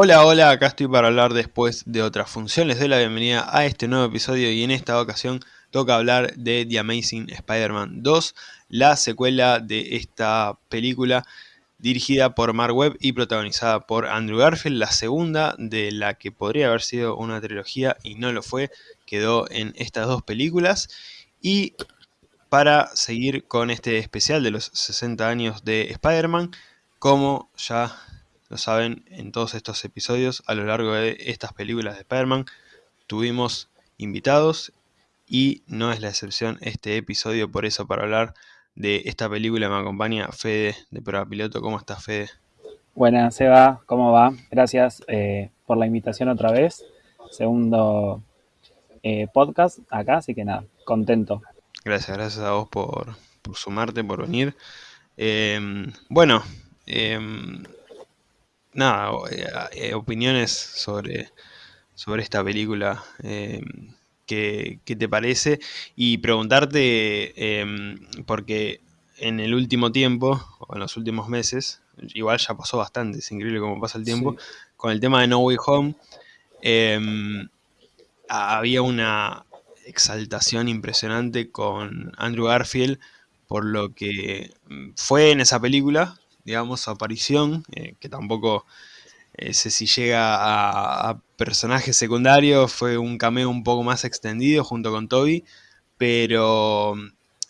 Hola, hola, acá estoy para hablar después de otras funciones. Les doy la bienvenida a este nuevo episodio y en esta ocasión toca hablar de The Amazing Spider-Man 2, la secuela de esta película dirigida por Mark Webb y protagonizada por Andrew Garfield, la segunda de la que podría haber sido una trilogía y no lo fue, quedó en estas dos películas. Y para seguir con este especial de los 60 años de Spider-Man, como ya lo saben, en todos estos episodios, a lo largo de estas películas de Spider-Man, tuvimos invitados y no es la excepción este episodio, por eso para hablar de esta película me acompaña Fede de Prueba Piloto. ¿Cómo estás, Fede? Buenas, Seba, ¿cómo va? Gracias eh, por la invitación otra vez. Segundo eh, podcast acá, así que nada, contento. Gracias, gracias a vos por, sumarte, por venir. Em, bueno, em, nada, eh, eh, opiniones sobre, sobre esta película. Eh, ¿qué, te parece? Y preguntarte, em, porque en el último tiempo, o en los últimos meses, igual ya pasó bastante, es increíble cómo pasa el tiempo, con el tema de No Way Home, em, había una exaltación impresionante con Andrew Garfield por lo que mm, fue en esa película, digamos, aparición, eh, que tampoco eh, sé si llega a, personaje secundario, fue un cameo un poco más extendido junto con Toby, pero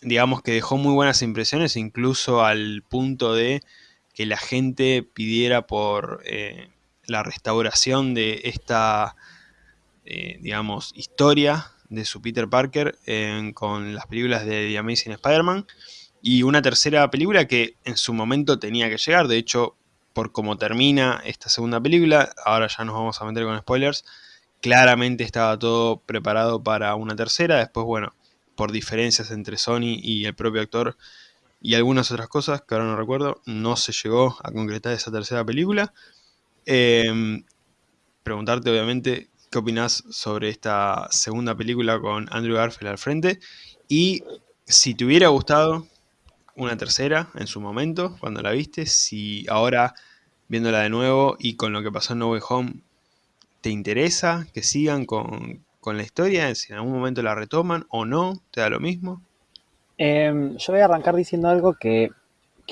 digamos que dejó muy buenas impresiones, incluso al punto de que la gente pidiera por eh, la restauración de esta, digamos, historia de su Peter Parker con las películas de The Amazing Spider-Man. Y una tercera película que en su momento tenía que llegar, de hecho, por cómo termina esta segunda película, ahora ya nos vamos a meter con spoilers, claramente estaba todo preparado para una tercera, después, bueno, por diferencias entre Sony y el propio actor y algunas otras cosas que ahora no recuerdo, no se llegó a concretar esa tercera película. Em, preguntarte, obviamente, qué opinas sobre esta segunda película con Andrew Garfield al frente y si te hubiera gustado una tercera en su momento, cuando la viste, si ahora viéndola de nuevo y con lo que pasó en No Way Home, ¿te interesa que sigan con, la historia? Si en algún momento la retoman o no, ¿te da lo mismo? Em, yo voy a arrancar diciendo algo que,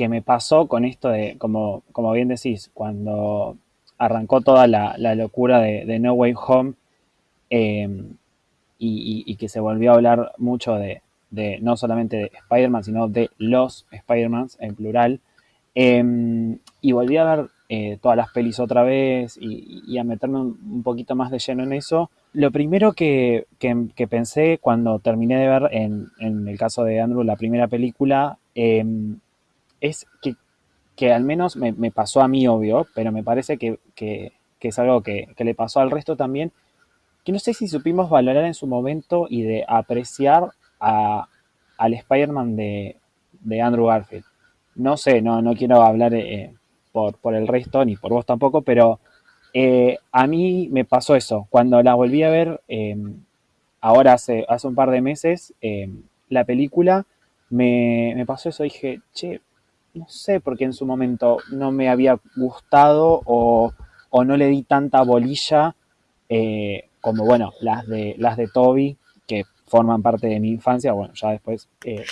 me pasó con esto de, como, como bien decís, cuando arrancó toda la, locura de, No Way Home em, y, que se volvió a hablar mucho de, de no solamente de Spider-Man, sino de los Spider-Mans en plural. Em, y volví a ver eh, todas las pelis otra vez y, a meterme un, poquito más de lleno en eso. Lo primero que, pensé cuando terminé de ver, en, el caso de Andrew, la primera película, em, es que, que, al menos me, pasó a mí, obvio, pero me parece que, es algo que, le pasó al resto también, que no sé si supimos valorar en su momento y de apreciar al Spider-Man de, Andrew Garfield. No sé, no, no quiero hablar eh, por, por, el resto, ni por vos tampoco, pero eh, a mí me pasó eso. Cuando la volví a ver, em, ahora hace, hace un par de meses, em, la película, me, me, pasó eso. Dije, che, no sé por qué en su momento no me había gustado o, o no le di tanta bolilla eh, como, bueno, las de, las de Toby, forman parte de mi infancia. Bueno, ya después eh,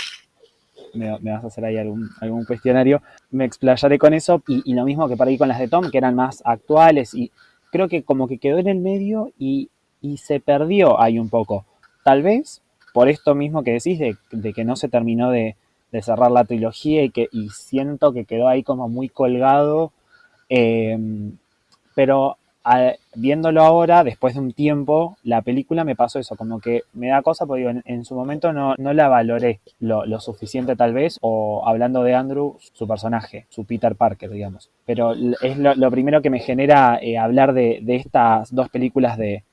me, vas a hacer ahí algún, cuestionario. Me explayaré con eso y, lo mismo que para con las de Tom, que eran más actuales y creo que como que quedó en el medio y, se perdió ahí un poco. Tal vez por esto mismo que decís de, que no se terminó de, cerrar la trilogía y que y siento que quedó ahí como muy colgado. Eh, pero viéndolo ahora, después de un tiempo, la película me pasó eso, como que me da cosa, porque en, su momento no, la valoré lo, suficiente tal vez, o hablando de Andrew, su personaje, su Peter Parker, digamos. Pero es lo, primero que me genera eh, hablar de, estas dos películas de,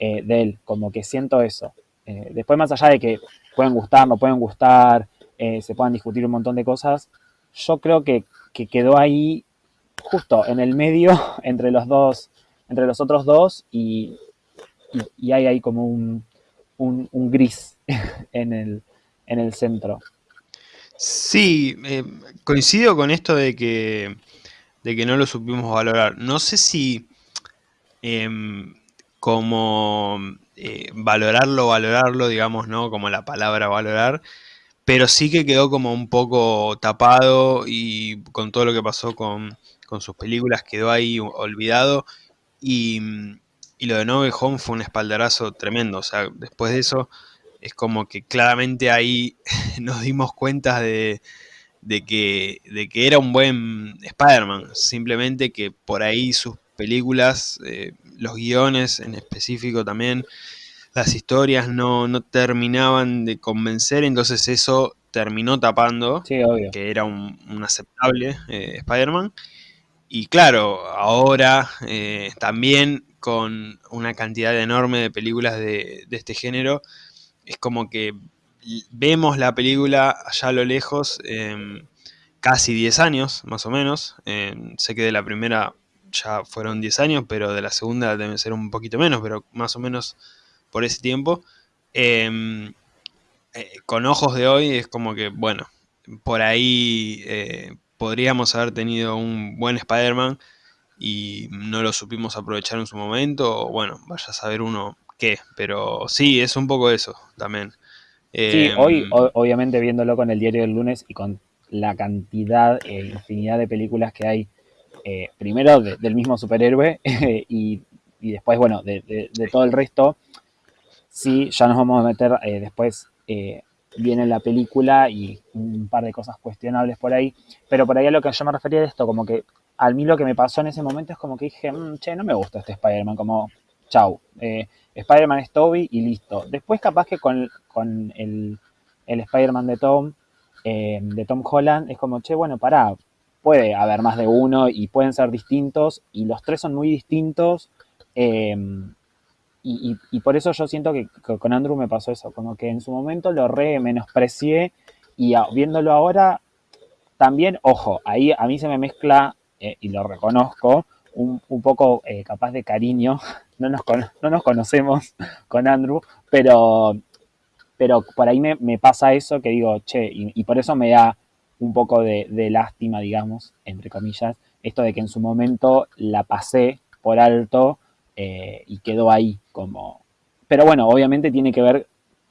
eh, de, él, como que siento eso. Eh, después, más allá de que pueden gustar, no pueden gustar, se puedan discutir un montón de cosas, yo creo que, que quedó ahí justo en el medio entre los dos entre los otros dos y, hay ahí como un, gris en el, en el centro. Sí, eh, coincido con esto de que, de que no lo supimos valorar. No sé si em, como eh, valorarlo, valorarlo, digamos, ¿no? Como la palabra valorar, pero sí que quedó como un poco tapado y con todo lo que pasó con, con sus películas quedó ahí olvidado y, y lo de No Way Home fue un espaldarazo tremendo, o sea, después de eso es como que claramente ahí nos dimos cuenta de, de, que, de que era un buen Spider-Man, simplemente que por ahí sus películas, eh, los guiones en específico también, las historias no, no, terminaban de convencer, entonces eso terminó tapando sí, que era un, un aceptable eh, Spider-Man. Y claro, ahora eh, también con una cantidad enorme de películas de, este género, es como que vemos la película allá a lo lejos, eh, casi 10 años más o menos. Eh, sé que de la primera ya fueron 10 años, pero de la segunda deben ser un poquito menos, pero más o menos por ese tiempo. Eh, eh, con ojos de hoy es como que, bueno, por ahí eh, podríamos haber tenido un buen Spider-Man y no lo supimos aprovechar en su momento, o bueno, vaya a saber uno qué, pero sí, es un poco eso también. Sí, hoy o, obviamente viéndolo con el diario del lunes y con la cantidad e infinidad de películas que hay, eh, primero de, del mismo superhéroe y, y, después, bueno, de, de, de, todo el resto, sí, ya nos vamos a meter eh, después, eh, viene la película y un par de cosas cuestionables por ahí, pero por ahí a lo que yo me refería de esto, como que a mí lo que me pasó en ese momento es como que dije, mmm, che, no me gusta este Spider-Man, como, chau, eh, Spider-Man es Toby y listo. Después capaz que con, el Spider-Man de Tom, eh, de Tom Holland, es como, che, bueno, pará, puede haber más de uno y pueden ser distintos y los tres son muy distintos. Eh, y, por eso yo siento que, con Andrew me pasó eso, como que en su momento lo re menosprecié y viéndolo ahora, también, ojo, ahí a mí se me mezcla, eh, y lo reconozco, un, un poco eh, capaz de cariño, no nos, no nos conocemos con Andrew, pero, pero por ahí me, me pasa eso que digo, che, y, por eso me da un poco de, de lástima, digamos, entre comillas, esto de que en su momento la pasé por alto eh, y quedó ahí como... Pero bueno, obviamente tiene que ver,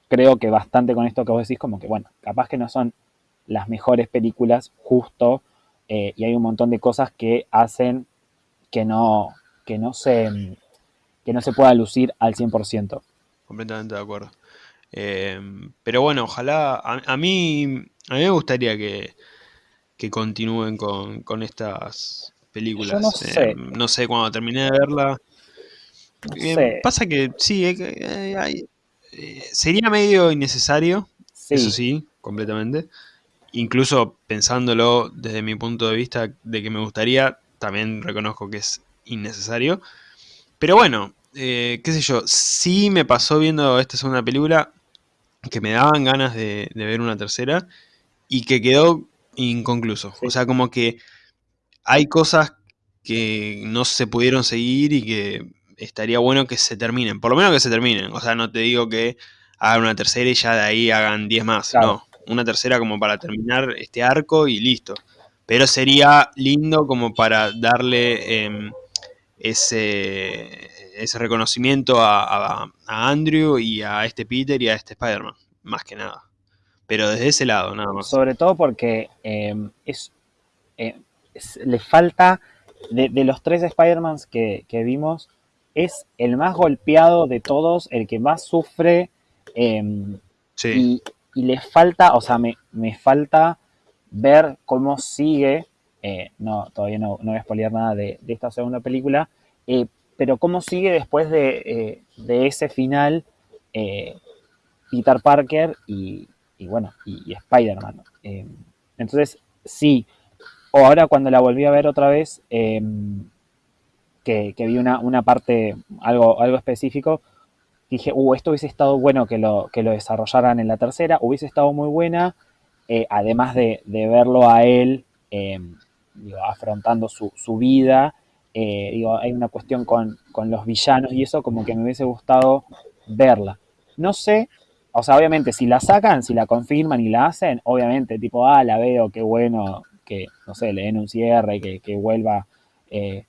creo que bastante con esto que vos decís, como que bueno, capaz que no son las mejores películas, justo, eh, y hay un montón de cosas que hacen que no, que no se que no se pueda lucir al 100%. Completamente de acuerdo. Eh, pero bueno, ojalá, a, a, mí a mí me gustaría que, que continúen con, con estas películas. Yo no sé. Eh, no sé, cuando terminé de verla, no eh, sé. pasa que sí, eh, sería medio innecesario, Sí. eso sí, completamente. Incluso pensándolo desde mi punto de vista de que me gustaría, también reconozco que es innecesario. Pero bueno, eh, qué sé yo, sí me pasó viendo esta segunda película que me daban ganas de, de ver una tercera y que quedó inconcluso. Sí. O sea, como que hay cosas que no se pudieron seguir y que estaría bueno que se terminen, por lo menos que se terminen. O sea, no te digo que hagan una tercera y ya de ahí hagan 10 más, Claro. no. Una tercera como para terminar este arco y listo. Pero sería lindo como para darle eh, ese, ese reconocimiento a, a, a, Andrew y a este Peter y a este Spider-Man, más que nada. Pero desde ese lado, nada más. Sobre todo porque eh, es, eh, es, le falta, de, de los tres Spider-Mans que, que, vimos, es el más golpeado de todos, el que más sufre. Eh, sí. y, y, le falta, o sea, me, me falta ver cómo sigue. Eh, no, todavía no, no voy a spoilear nada de, de esta segunda película, eh, pero cómo sigue después de, eh, de ese final Peter Parker y, y bueno, y, y Spider-Man. Eh, entonces, sí, o ahora cuando la volví a ver otra vez, eh, que, vi una, una parte, algo, algo específico, dije, uh, esto hubiese estado bueno que lo, que lo desarrollaran en la tercera, hubiese estado muy buena, eh, además de, de, verlo a él eh, afrontando su, su vida, eh, digo, hay una cuestión con, con los villanos y eso como que me hubiese gustado verla. No sé o sea, obviamente, si la sacan, si la confirman y la hacen, obviamente, tipo, ah, la veo, qué bueno, que, no sé, le den un cierre, que, que vuelva eh,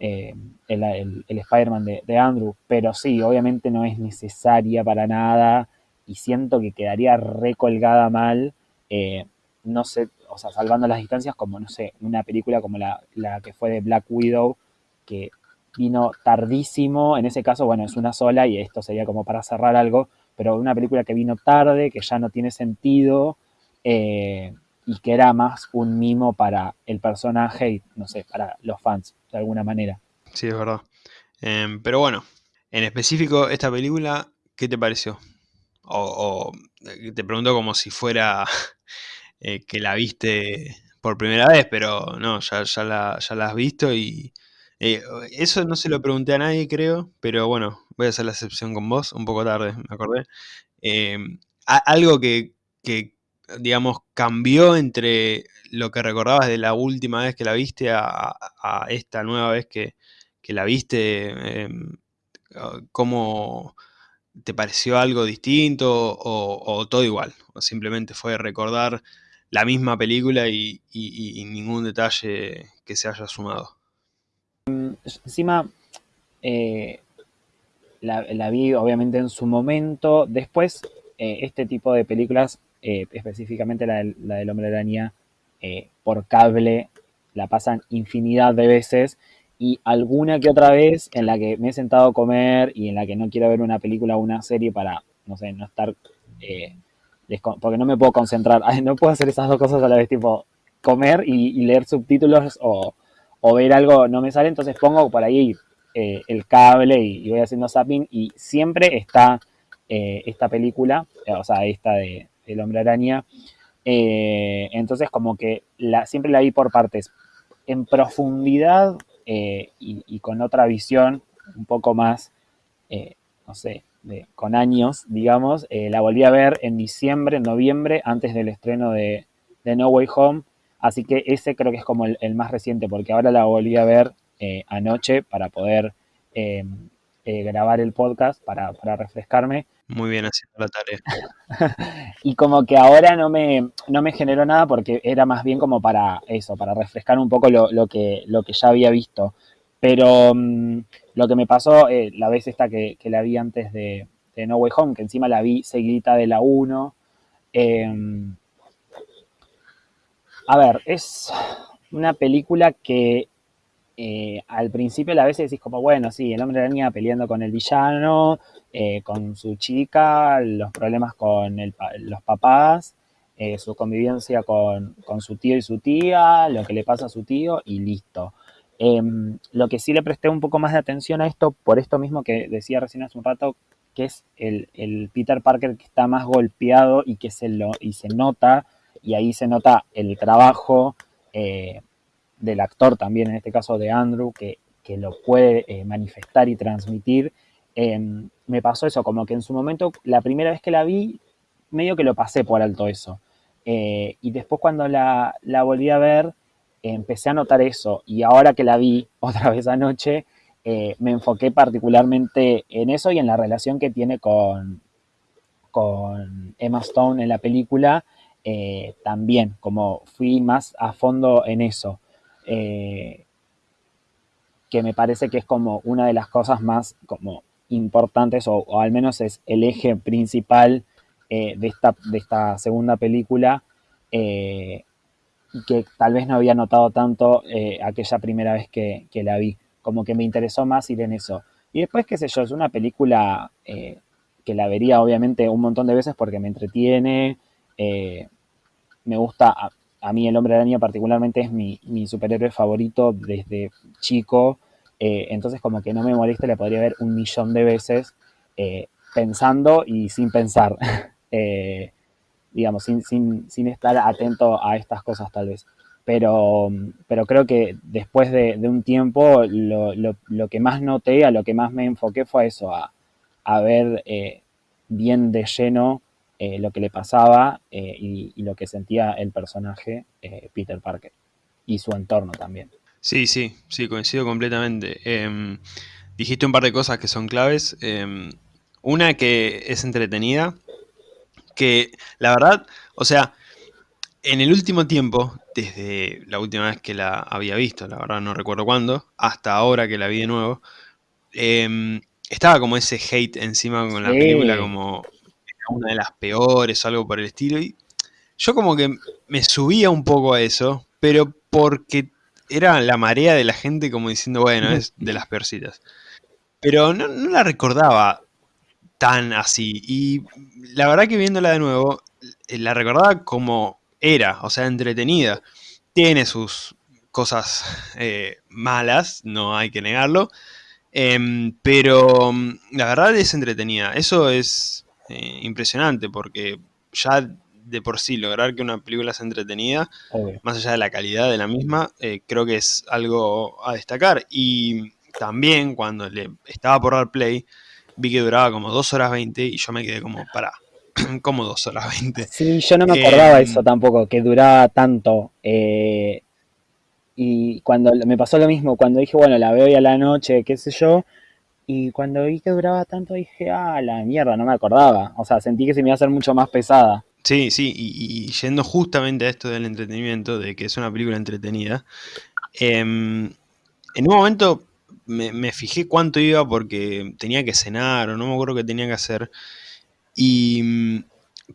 el, el, Spider-Man de, Andrew, pero sí, obviamente no es necesaria para nada y siento que quedaría recolgada mal, no sé, o sea, salvando las distancias, como, no sé, una película como la, la que fue de Black Widow, que vino tardísimo, en ese caso, bueno, es una sola y esto sería como para cerrar algo, pero una película que vino tarde, que ya no tiene sentido eh, y que era más un mimo para el personaje y, no sé, para los fans, de alguna manera. Sí, es verdad. Em, pero bueno, en específico, esta película, ¿qué te pareció? O, eh, te pregunto como si fuera eh, que la viste por primera vez, pero no, ya, ya, la, ya la has visto y, eh, eso no se lo pregunté a nadie, creo, pero bueno, voy a hacer la excepción con vos, un poco tarde, me acordé. Em, algo que, digamos, cambió entre lo que recordabas de la última vez que la viste a, esta nueva vez que, la viste, em, ¿cómo te pareció algo distinto o, todo igual? O simplemente fue recordar la misma película y ningún detalle que se haya sumado encima eh, la, vi obviamente en su momento. Después, eh, este tipo de películas, eh, específicamente la, del Hombre Araña, por cable, la pasan infinidad de veces. Y alguna que otra vez en la que me he sentado a comer y en la que no quiero ver una película o una serie para, no sé, no estar... porque no me puedo concentrar. No puedo hacer esas dos cosas a la vez, tipo comer y leer subtítulos o, o ver algo no me sale, entonces pongo por ahí eh, el cable y, voy haciendo zapping y siempre está eh, esta película, eh, o sea, esta de El Hombre Araña. entonces como que la, siempre la vi por partes, en profundidad y, con otra visión un poco más, no sé, con años, digamos, la volví a ver en diciembre, en noviembre, antes del estreno de, de No Way Home Así que ese creo que es como el, más reciente, porque ahora la volví a ver eh, anoche para poder eh, eh, grabar el podcast, para, refrescarme. Muy bien haciendo la tarea. y como que ahora no me, no me generó nada porque era más bien como para eso, para refrescar un poco lo, que, lo que ya había visto. Pero mm, lo que me pasó la vez esta que, la vi antes de, No Way Home, que encima la vi seguidita de la 1, a ver, es una película que eh, al principio a vez decís como, bueno, sí, el hombre araña peleando con el villano, eh, con su chica, los problemas con los papás, eh, su convivencia con, su tío y su tía, lo que le pasa a su tío y listo. Em, lo que sí le presté un poco más de atención a esto, por esto mismo que decía recién hace un rato, que es el, el Peter Parker que está más golpeado y que se, lo, y se nota y ahí se nota el trabajo eh, del actor también, en este caso de Andrew, que, lo puede eh, manifestar y transmitir. Em, me pasó eso, como que en su momento, la primera vez que la vi, medio que lo pasé por alto eso. Eh, y después cuando la, volví a ver, empecé a notar eso. Y ahora que la vi otra vez anoche, me enfoqué particularmente en eso y en la relación que tiene con, con Emma Stone en la película eh, también, como fui más a fondo en eso, eh, que me parece que es como una de las cosas más como importantes, o, al menos es el eje principal eh, de, esta, de esta segunda película, que tal vez no había notado tanto aquella primera vez que, la vi, como que me interesó más ir en eso. Y después, qué sé yo, es una película que la vería obviamente un montón de veces porque me entretiene, eh, me gusta, a, mí el hombre araña particularmente es mi, superhéroe favorito desde chico, eh, entonces como que no me molesta, le podría ver un millón de veces eh, pensando y sin pensar, digamos, sin, estar atento a estas cosas tal vez. Pero, pero creo que después de, un tiempo lo, que más noté, a lo que más me enfoqué fue eso, a, a ver bien de lleno eh, lo que le pasaba eh, y, lo que sentía el personaje eh, Peter Parker y su entorno también. Sí, sí, sí, coincido completamente. Em, dijiste un par de cosas que son claves. Em, una que es entretenida, que la verdad, o sea, en el último tiempo, desde la última vez que la había visto, la verdad no recuerdo cuándo, hasta ahora que la vi de nuevo, em, estaba como ese hate encima con la película, como una de las peores, algo por el estilo, y yo como que me subía un poco a eso, pero porque era la marea de la gente como diciendo, bueno, es de las peorcitas. Pero no, no la recordaba tan así. Y la verdad que viéndola de nuevo, eh, la recordaba como era, o sea, entretenida. Tiene sus cosas eh, malas, no hay que negarlo, em, pero mm, la verdad es entretenida. Eso es eh, impresionante porque ya de por sí lograr que una película sea entretenida, obvio. más allá de la calidad de la misma, eh, creo que es algo a destacar. Y también cuando le estaba por dar play, vi que duraba como 2 horas 20 y yo me quedé como, pará, como 2 horas 20. Sí, yo no me acordaba eso Em, tampoco, que duraba tanto. eh, y cuando me pasó lo mismo, cuando dije, bueno, la veo hoy a la noche, qué sé yo, y cuando vi que duraba tanto dije, ah, la mierda, no me acordaba. O sea, sentí que se me iba a hacer mucho más pesada. sí, sí, y, y yendo justamente a esto del entretenimiento, de que es una película entretenida, em, en un momento me, me fijé cuánto iba porque tenía que cenar o no me acuerdo qué tenía que hacer. Y mm,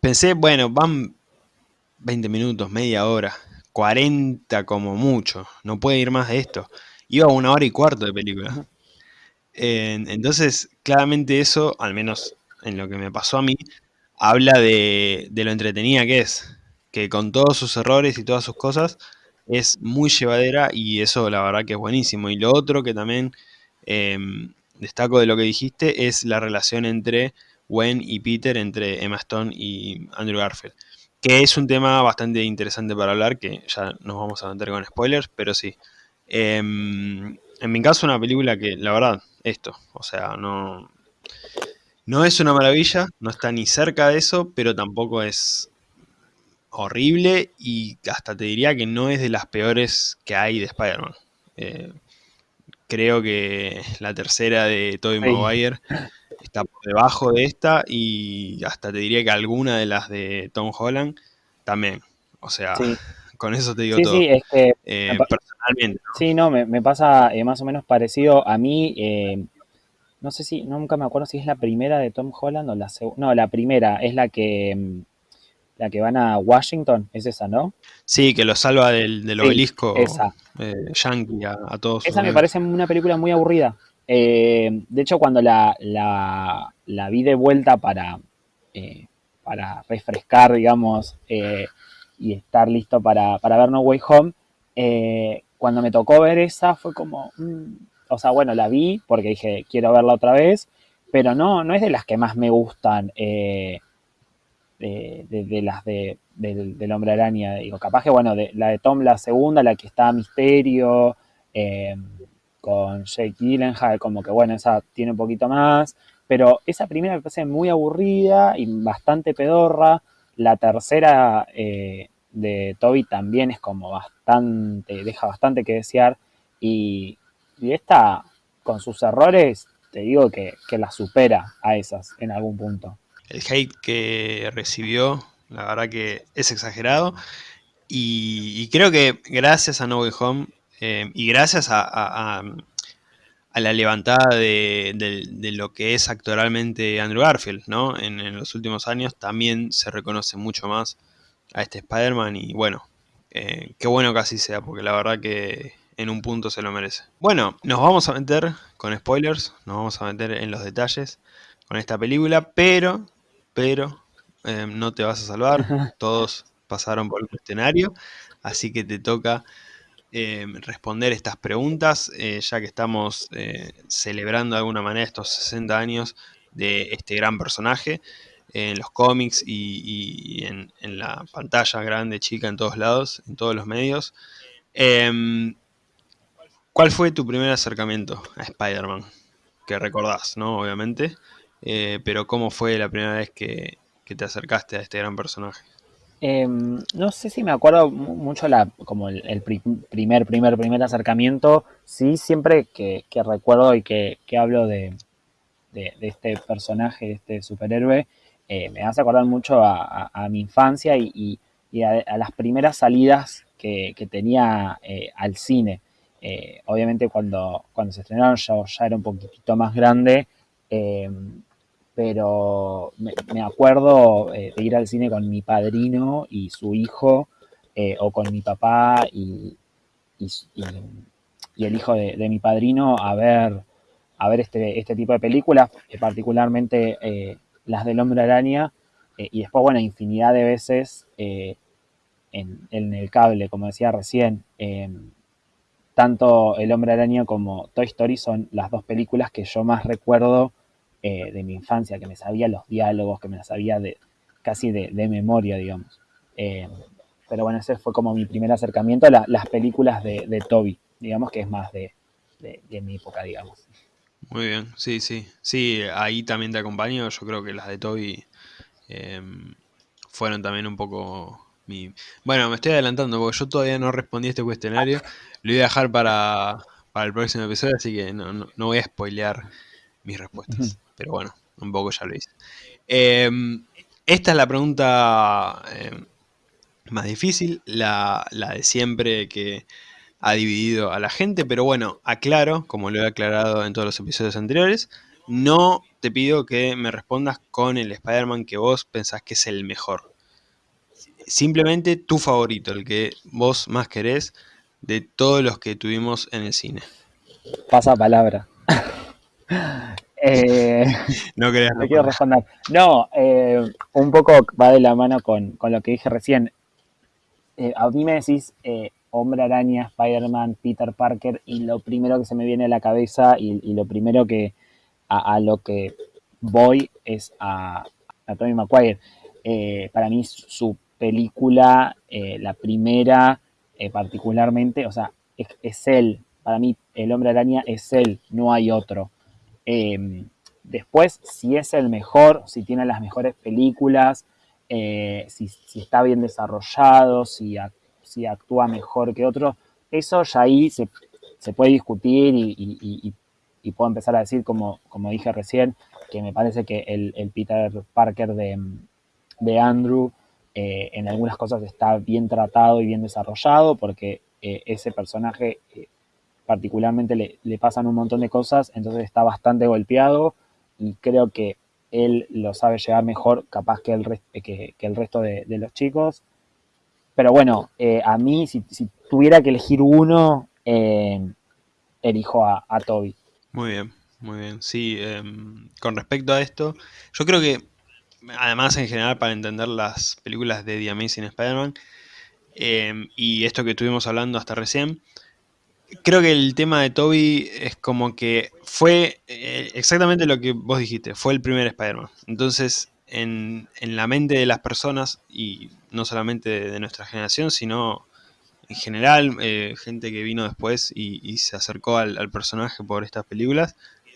pensé, bueno, van 20 minutos, media hora, 40 como mucho, no puede ir más de esto. Iba a una hora y cuarto de película. En- entonces, claramente eso, al menos en lo que me pasó a mí, habla de, lo entretenida que es, que con todos sus errores y todas sus cosas, es muy llevadera y eso la verdad que es buenísimo. Y lo otro que también eh, destaco de lo que dijiste es la relación entre Gwen y Peter, entre Emma Stone y Andrew Garfield, que es un tema bastante interesante para hablar, que ya nos vamos a meter con spoilers, pero sí. Eh, en mi caso, una película que, la verdad, esto, o sea, no, no es una maravilla, no está ni cerca de eso, pero tampoco es horrible y hasta te diría que no es de las peores que hay de Spider-Man. Eh, creo que la tercera de Tobey Maguire está por debajo de esta y hasta te diría que alguna de las de Tom Holland también. O sea, sí, con eso te digo sí, sí, todo. es que Eh, personalmente, ¿no? sí, no, me, me pasa eh, más o menos parecido a mí. eh, no sé si, nunca me acuerdo si es la primera de Tom Holland o la segunda. No, la primera es la que, mm, la que van a Washington, es esa, ¿no? Sí, que lo salva del, del Sí, obelisco esa. yankee a, a todos Esa me amigos. parece una película muy aburrida. De hecho, cuando la, la, la vi de vuelta para, para refrescar, digamos, y estar listo para, para ver No Way Home, eh, cuando me tocó ver esa fue como, mm, o sea, bueno, la vi porque dije, quiero verla otra vez, pero no, no es de las que más me gustan. eh, de, de, las de, del, del Hombre Araña. Digo, capaz que, bueno, de, la de Tom, la segunda, la que está Misterio, eh, con Jake Gyllenhaal, como que, bueno, esa tiene un poquito más. Pero esa primera me parece muy aburrida y bastante pedorra. La tercera eh, de Toby también es como bastante, deja bastante que desear. Y, y esta, con sus errores, te digo que, que la supera a esas en algún punto. El hate que recibió, la verdad que es exagerado. Y, creo que gracias a No Way Home eh, y gracias a- a la levantada de, de- de lo que es actoralmente Andrew Garfield, ¿no? En, en los últimos años también se reconoce mucho más a este Spider-Man y bueno, eh, qué bueno que así sea, porque la verdad que en un punto se lo merece. Bueno, nos vamos a meter con spoilers, nos vamos a meter en los detalles con esta película, pero, pero, eh, no te vas a salvar, todos pasaron por el escenario, así que te toca eh, responder estas preguntas, eh, ya que estamos eh, celebrando de alguna manera estos 60 años de este gran personaje en los cómics y, en, la pantalla grande, chica, en todos lados, en todos los medios. Eh, ¿Cuál fue tu primer acercamiento a Spider-Man? Que recordás, ¿no? Obviamente. Eh, pero ¿cómo fue la primera vez que, te acercaste a este gran personaje? Eh, no sé si me acuerdo mucho la, como el, primer, primer, primer acercamiento. Sí, siempre que, recuerdo y que, hablo de, este personaje, de este superhéroe, eh, me hace acordar mucho a, mi infancia y, a, las primeras salidas que, tenía eh, al cine. Eh, obviamente cuando, cuando se estrenaron yo ya era un poquitito más grande, eh, pero me, acuerdo de ir al cine con mi padrino y su hijo, o con mi papá y, el hijo de, mi padrino a ver, a ver este, este tipo de películas, particularmente las del hombre araña, y después, bueno, infinidad de veces en, el cable, como decía recién. Em, tanto El Hombre Araña como Toy Story son las dos películas que yo más recuerdo eh, de mi infancia, que me sabía los diálogos, que me las sabía de, casi de, memoria, digamos. Em, pero bueno, ese fue como mi primer acercamiento a las películas de, Toby, digamos que es más de, mi época, digamos. Muy bien, sí, sí. Sí, ahí también te acompaño. Yo creo que las de Toby em, fueron también un poco bueno, me estoy adelantando porque yo todavía no respondí a este cuestionario. Lo voy a dejar para, el próximo episodio, así que no, voy a spoilear mis respuestas. Pero bueno, un poco ya lo hice. Em, esta es la pregunta em, más difícil, la, de siempre que ha dividido a la gente, pero bueno, aclaro, como lo he aclarado en todos los episodios anteriores, no te pido que me respondas con el Spider-Man que vos pensás que es el mejor simplemente tu favorito, el que vos más querés de todos los que tuvimos en el cine. Pasa palabra. Eh, no quería quiero responder. No, eh, un poco va de la mano con, lo que dije recién. Eh, a mí me decís Hombre Araña, Spider-Man, Peter Parker, y lo primero que se me viene a la cabeza y, lo primero que a, lo que voy es a, a Tommy Maguire. para mí su película, la primera eh, particularmente, o sea, es, él, para mí el hombre araña es él, no hay otro. Em, después, si es el mejor, si tiene las mejores películas, eh, si, está bien desarrollado, si, actúa mejor que otro, eso ya ahí se, puede discutir y, puedo empezar a decir, como, dije recién, que me parece que el, Peter Parker de, Andrew eh, en algunas cosas está bien tratado y bien desarrollado, porque eh, ese personaje particularmente le, pasan un montón de cosas, entonces está bastante golpeado y creo que él lo sabe llevar mejor capaz que el, que, el resto de, los chicos. Pero bueno, a mí si, tuviera que elegir uno, elijo a, a Toby. Muy bien, muy bien. Sí, em, con respecto a esto, yo creo que además en general para entender las películas de The Amazing Spider-Man em, y esto que estuvimos hablando hasta recién, creo que el tema de Toby es como que fue eh, exactamente lo que vos dijiste, fue el primer Spider-Man. Entonces, en, la mente de las personas, y no solamente de, nuestra generación, sino en general, eh, gente que vino después y, se acercó al, personaje por estas películas,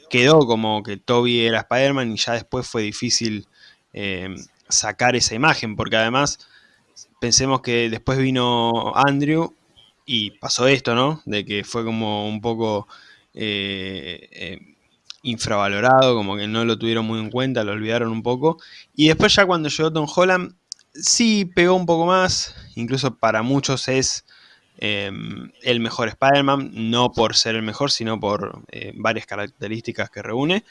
quedó como que Toby era Spider-Man y ya después fue difícil eh, sacar esa imagen, porque además pensemos que después vino Andrew y pasó esto, ¿no? De que fue como un poco eh, eh, infravalorado, como que no lo tuvieron muy en cuenta, lo olvidaron un poco. Y después ya cuando llegó Tom Holland, sí pegó un poco más, incluso para muchos es el mejor Spider-Man, no por ser el mejor, sino por varias características que reúne.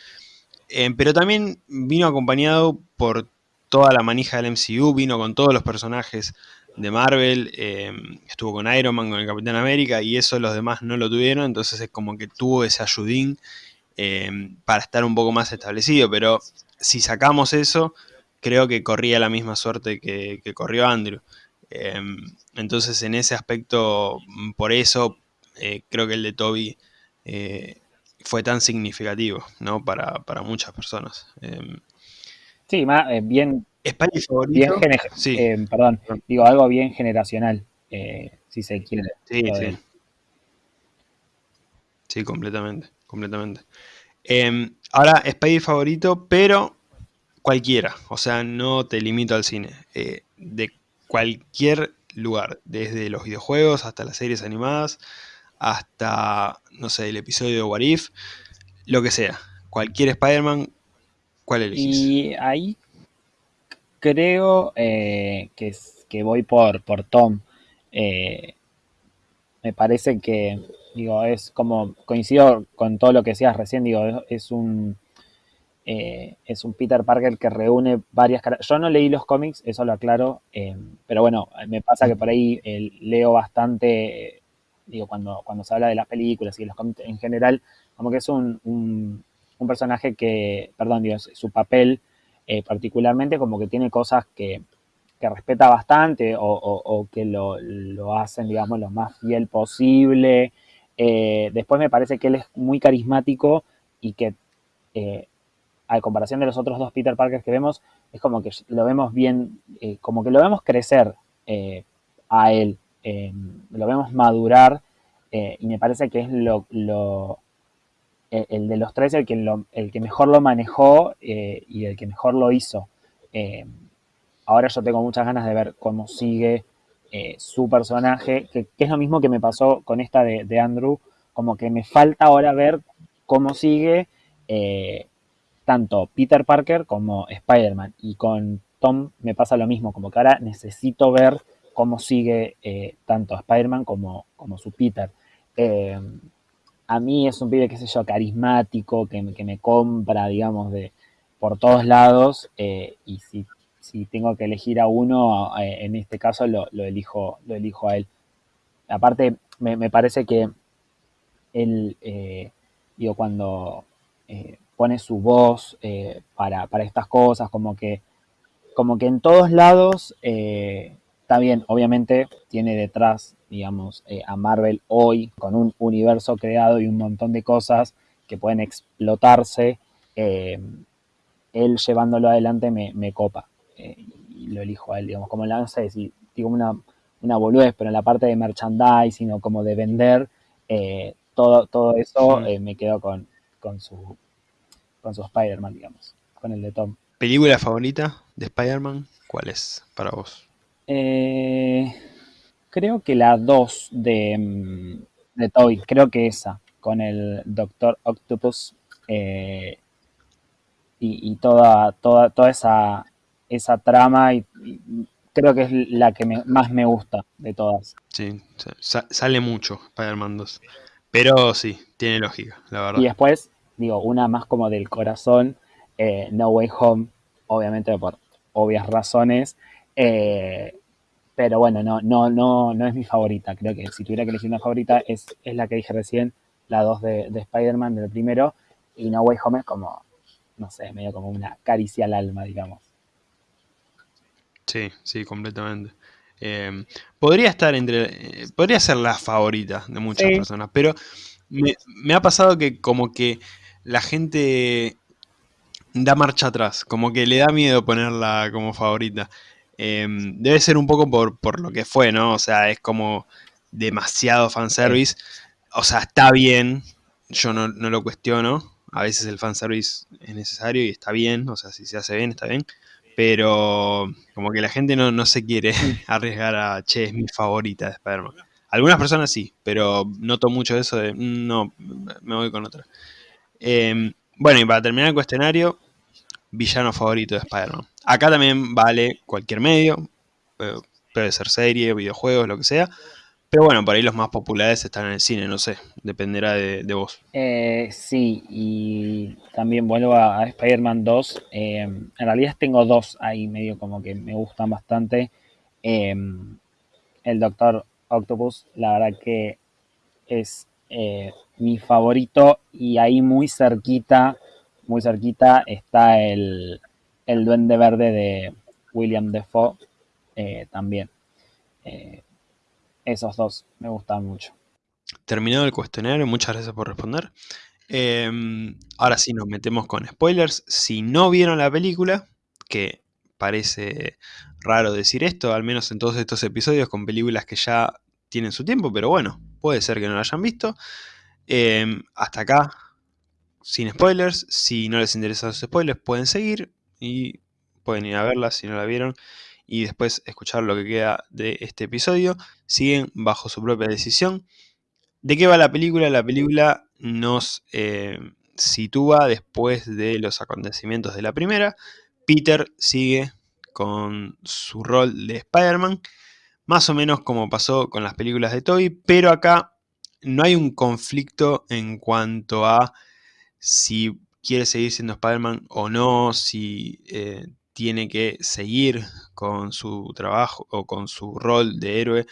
Eh, pero también vino acompañado por toda la manija del MCU, vino con todos los personajes de Marvel, eh, estuvo con Iron Man, con el Capitán América, y eso los demás no lo tuvieron, entonces es como que tuvo ese ayudín eh, para estar un poco más establecido, pero si sacamos eso, creo que corría la misma suerte que, corrió Andrew. entonces en ese aspecto, por eso creo que el de Toby fue tan significativo, ¿no? Para, muchas personas. Sí, más, eh, bien, bien sí. Eh, perdón, digo, algo bien generacional, eh, si se quiere. Sí, sí. Sí, completamente, completamente. Em, ahora, Spidey favorito, pero cualquiera, o sea, no te limito al cine, de cualquier lugar, desde los videojuegos hasta las series animadas, hasta, no sé, el episodio de What If, lo que sea. Cualquier Spider-Man, ¿cuál elegís? Y ahí creo eh, que, que voy por, por Tom. Eh, me parece que, digo, es como, coincido con todo lo que decías recién, digo, es, un... Eh, es un Peter Parker que reúne varias Yo no leí los cómics, eso lo aclaro, pero bueno, me pasa que por ahí leo bastante, digo, cuando, cuando se habla de las películas y de los cómics en general, como que es un, un, personaje que, perdón, digo, su papel particularmente como que tiene cosas que, que respeta bastante o, que lo, hacen, digamos, lo más fiel posible. Eh, después me parece que él es muy carismático y que, eh, a comparación de los otros dos Peter Parkers que vemos, es como que lo vemos bien, eh, como que lo vemos crecer a él, lo vemos madurar y me parece que es lo, el, de los tres el que, el que mejor lo manejó y el que mejor lo hizo ahora yo tengo muchas ganas de ver cómo sigue eh, su personaje, que, es lo mismo que me pasó con esta de, Andrew, como que me falta ahora ver cómo sigue eh, tanto Peter Parker como Spider-Man. Y con Tom me pasa lo mismo, como que ahora necesito ver cómo sigue eh, tanto Spider-Man como, como su Peter. A mí es un pibe, qué sé yo, carismático, que, que me compra, digamos, de por todos lados. y si si tengo que elegir a uno, eh, en este caso lo, elijo, lo elijo a él. Aparte, me, parece que él, eh, digo, cuando eh, pone su voz para, estas cosas, como que, como que en todos lados, está bien, obviamente tiene detrás, digamos, a Marvel hoy, con un universo creado y un montón de cosas que pueden explotarse, él llevándolo adelante me, me copa. Eh, y lo elijo a él, digamos, como la, no sé si digo una, una boludez, pero en la parte de merchandising o como de vender, eh, todo, todo eso eh, me quedo con, con su, con su Spider-Man, digamos, con el de Tom. ¿Película favorita de Spider-Man? ¿Cuál es para vos? Creo que la 2 de, mm, de Toy, creo que esa, con el Doctor Octopus y, y, toda, toda, toda esa esa trama y, creo que es la que más me gusta de todas. Sí, sale mucho Spider-Man 2. Pero sí, tiene lógica, la verdad. Y después, digo, una más como del corazón, eh, No Way Home, obviamente por obvias razones. Eh, pero bueno, no, no, no, no es mi favorita. Creo que si tuviera que elegir una favorita es, es la que dije recién, la 2 de, de Spider-Man, del primero. Y No Way Home es como, no sé, medio como una caricia al alma, digamos. Sí, sí, completamente. Em, podría estar entre. Eh, podría ser la favorita de muchas personas, pero me, ha pasado que como que la gente da marcha atrás, como que le da miedo ponerla como favorita. Em, debe ser un poco por, por, lo que fue, ¿no? O sea, es como demasiado fanservice. O sea, está bien, yo no, no lo cuestiono. A veces el fanservice es necesario y está bien, o sea, si se hace bien, está bien pero como que la gente no, se quiere arriesgar a, che, es mi favorita de Spider-Man. Algunas personas sí, pero noto mucho eso de, mm, no, me voy con otra. Em, bueno, y para terminar el cuestionario, villano favorito de Spider-Man. Acá también vale cualquier medio, eh, puede ser serie, videojuegos, lo que sea, pero bueno, por ahí los más populares están en el cine, no sé, dependerá de, vos. Eh, sí, y también vuelvo a, Spider-Man 2. Eh, en realidad tengo dos ahí medio como que me gustan bastante. Eh, el Doctor Octopus, la verdad que es mi favorito y ahí muy cerquita, muy cerquita está el, el Duende Verde de William Defoe también esos dos me gustan mucho. Terminado el cuestionario, muchas gracias por responder. Em, ahora sí nos metemos con spoilers. Si no vieron la película, que parece raro decir esto, al menos en todos estos episodios con películas que ya tienen su tiempo, pero bueno, puede ser que no la hayan visto. Em, hasta acá, sin spoilers. Si no les interesan los spoilers, pueden seguir y pueden ir a verla si no la vieron y después escuchar lo que queda de este episodio, siguen bajo su propia decisión. ¿De qué va la película? La película nos eh, sitúa después de los acontecimientos de la primera. Peter sigue con su rol de Spider-Man, más o menos como pasó con las películas de Toby, pero acá no hay un conflicto en cuanto a si quiere seguir siendo Spider-Man o no, si eh, tiene que seguir con su trabajo o con su rol de héroe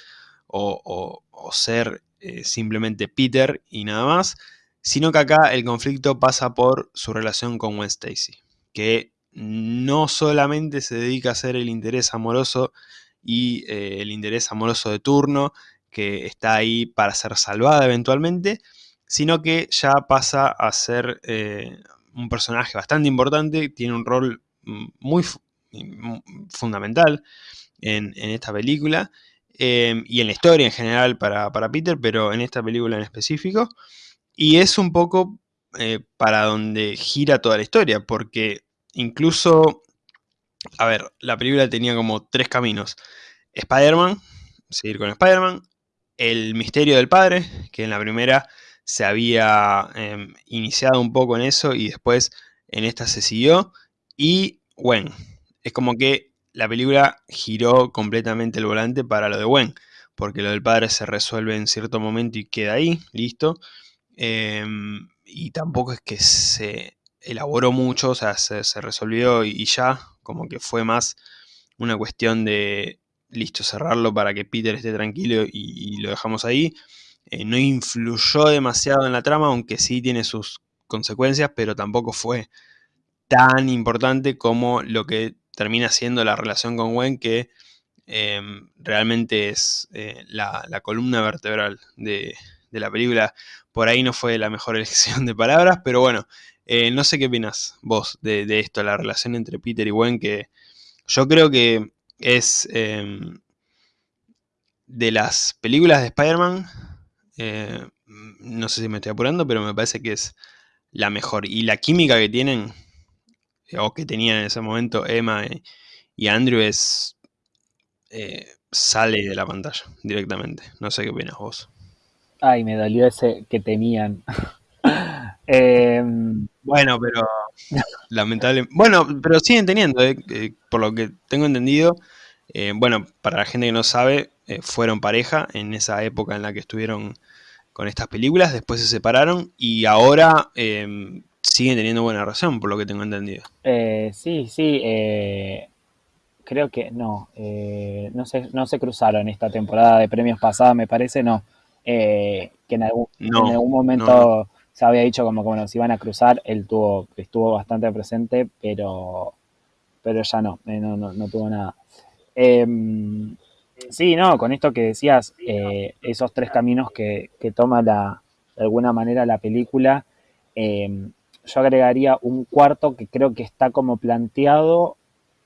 o, ser eh, simplemente Peter y nada más, sino que acá el conflicto pasa por su relación con Gwen Stacy, que no solamente se dedica a ser el interés amoroso y eh, el interés amoroso de turno, que está ahí para ser salvada eventualmente, sino que ya pasa a ser eh, un personaje bastante importante, tiene un rol muy fundamental en, esta película em, y en la historia en general para, Peter, pero en esta película en específico. Y es un poco eh, para donde gira toda la historia, porque incluso, a ver, la película tenía como tres caminos. Spider-Man, seguir con Spider-Man, el misterio del padre, que en la primera se había em, iniciado un poco en eso y después en esta se siguió, y Gwen. Es como que la película giró completamente el volante para lo de Gwen, porque lo del padre se resuelve en cierto momento y queda ahí, listo. Em, y tampoco es que se elaboró mucho, o sea, se, resolvió y, ya, como que fue más una cuestión de, listo, cerrarlo para que Peter esté tranquilo y, lo dejamos ahí. Eh, no influyó demasiado en la trama, aunque sí tiene sus consecuencias, pero tampoco fue tan importante como lo que termina siendo la relación con Gwen, que em, realmente es eh, la, columna vertebral de, la película. Por ahí no fue la mejor elección de palabras, pero bueno, eh, no sé qué opinas vos de, de, esto, la relación entre Peter y Gwen, que yo creo que es de las películas de Spider-Man, eh, no sé si me estoy apurando, pero me parece que es la mejor. Y la química que tienen, o que tenían en ese momento Emma y Andrew, es eh, sale de la pantalla directamente. No sé qué opinas vos. Ay, me dolió ese que tenían. Em, bueno, pero lamentable. Bueno, pero siguen teniendo, eh, por lo que tengo entendido. Eh, bueno, para la gente que no sabe, eh, fueron pareja en esa época en la que estuvieron con estas películas, después se separaron y ahora em, siguen teniendo buena relación, por lo que tengo entendido. Eh, sí, sí, creo que no, no, se, no se cruzaron esta temporada de premios pasada, me parece, no, que en algún, en algún momento se había dicho como que bueno, se iban a cruzar, él tuvo, estuvo bastante presente, pero, pero ya no, no, no, no tuvo nada. Em, sí, no, con esto que decías, eh, esos tres caminos que, toma la, de alguna manera la película, em, yo agregaría un cuarto que creo que está como planteado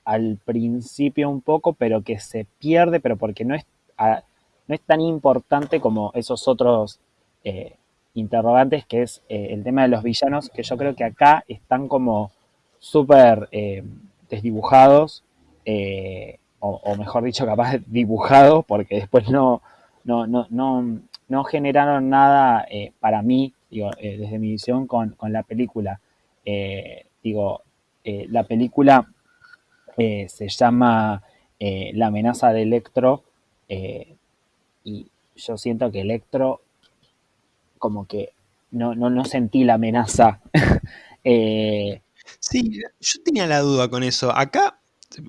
al principio un poco, pero que se pierde, pero porque no es, no es tan importante como esos otros eh, interrogantes, que es eh, el tema de los villanos, que yo creo que acá están como súper desdibujados o, mejor dicho, capaz dibujado, porque después no, no, no, no, generaron nada eh, para mí, digo, eh, desde mi visión con, la película. Eh, digo, la película se llama La amenaza de Electro y yo siento que Electro como que no, no, no sentí la amenaza. sí, yo tenía la duda con eso. Acá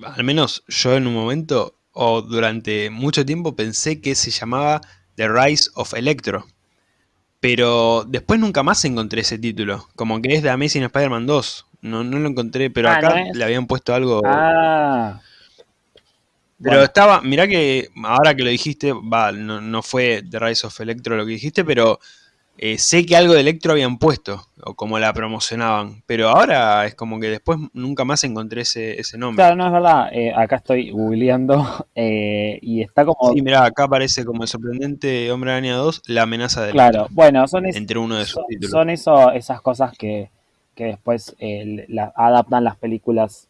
al menos yo en un momento o durante mucho tiempo pensé que se llamaba The Rise of Electro. Pero después nunca más encontré ese título. Como que es de Amazing Spider-Man 2. No, no lo encontré, pero ah, acá le habían puesto algo. Ah. Pero estaba, mirá que ahora que lo dijiste, va, no, no, fue The Rise of Electro lo que dijiste, pero eh, sé que algo de Electro habían puesto, o como la promocionaban, pero ahora es como que después nunca más encontré ese, nombre. Claro, no es verdad, eh, acá estoy googleando eh, y está como... Sí, mira, acá aparece como el sorprendente Hombre Araña 2, la amenaza de Claro, bueno, son, entre uno de sus títulos. son eso, esas cosas que, después adaptan las películas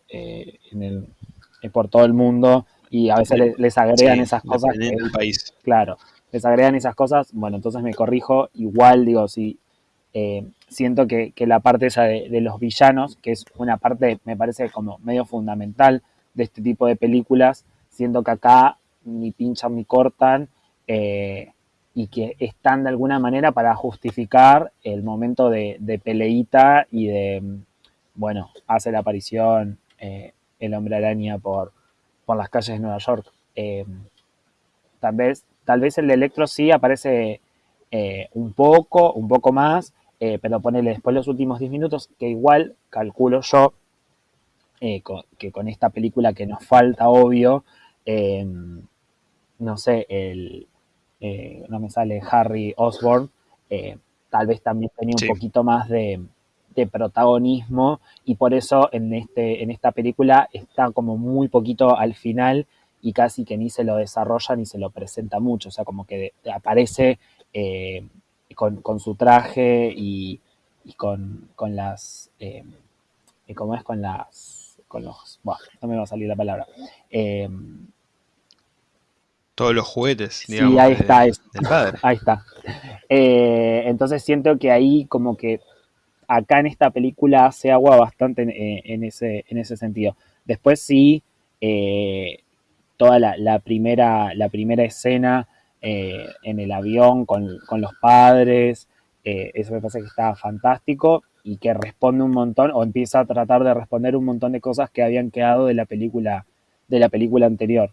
por todo el mundo y a veces les, agregan esas cosas. En el país. Claro les agregan esas cosas, bueno, entonces me corrijo, igual digo, si eh, siento que, la parte esa de, los villanos, que es una parte, me parece como medio fundamental de este tipo de películas, siendo que acá ni pinchan ni cortan eh, y que están de alguna manera para justificar el momento de, de peleita y de, bueno, hace la aparición eh, el hombre araña por, por las calles de Nueva York. Tal, vez, tal vez el de Electro sí aparece eh, un poco, un poco más, eh, pero ponele después los últimos 10 minutos, que igual calculo yo con, que con esta película que nos falta, obvio, no sé, el, no me sale Harry Osborn, tal vez también tenía un poquito más de, de protagonismo y por eso en, este, en esta película está como muy poquito al final y casi que ni se lo desarrolla ni se lo presenta mucho, o sea, como que aparece eh, con, con, su traje y, y con, con, las, eh, ¿cómo es? Con las, con los, bueno, no me va a salir la palabra. Eh, todos los juguetes, digamos, sí, ahí está, de, del padre. Ahí está. Eh, entonces siento que ahí como que acá en esta película hace agua bastante en, en, ese, en ese sentido. Después sí, eh, toda la, la, primera, la primera escena eh, en el avión con, con los padres, eh, eso me parece que está fantástico y que responde un montón o empieza a tratar de responder un montón de cosas que habían quedado de la película, de la película anterior.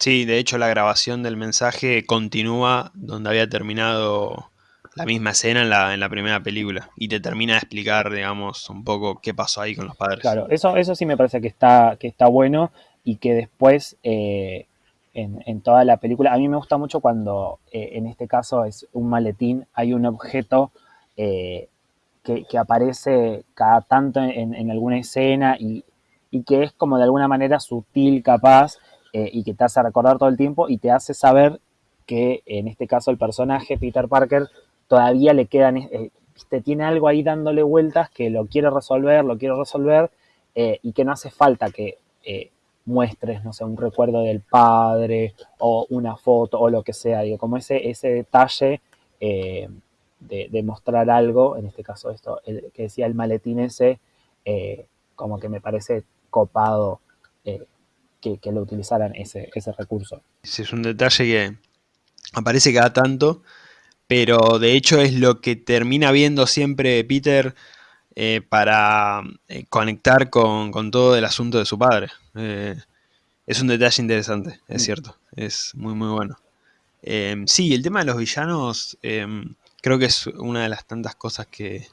Sí, de hecho la grabación del mensaje continúa donde había terminado la misma escena en la, en la, primera película y te termina de explicar, digamos, un poco qué pasó ahí con los padres. Claro, eso, eso sí me parece que está, que está bueno y que después eh, en, en, toda la película, a mí me gusta mucho cuando eh, en este caso es un maletín, hay un objeto eh, que, que, aparece cada tanto en, en alguna escena y, y, que es como de alguna manera sutil, capaz, y que te hace recordar todo el tiempo y te hace saber que en este caso el personaje, Peter Parker, todavía le quedan, te tiene algo ahí dándole vueltas que lo quiere resolver, lo quiere resolver y que no hace falta que muestres, no sé, un recuerdo del padre o una foto o lo que sea, digo, como ese, ese detalle de, de, mostrar algo, en este caso esto, el, que decía el maletín ese, como que me parece copado que, que, lo utilizaran ese, ese recurso. Es un detalle que aparece cada tanto pero de hecho es lo que termina viendo siempre Peter eh, para eh, conectar con, con, todo el asunto de su padre. Eh, es un detalle interesante, es mm. cierto, es muy muy bueno. Em, sí, el tema de los villanos em, creo que es una de las tantas cosas que,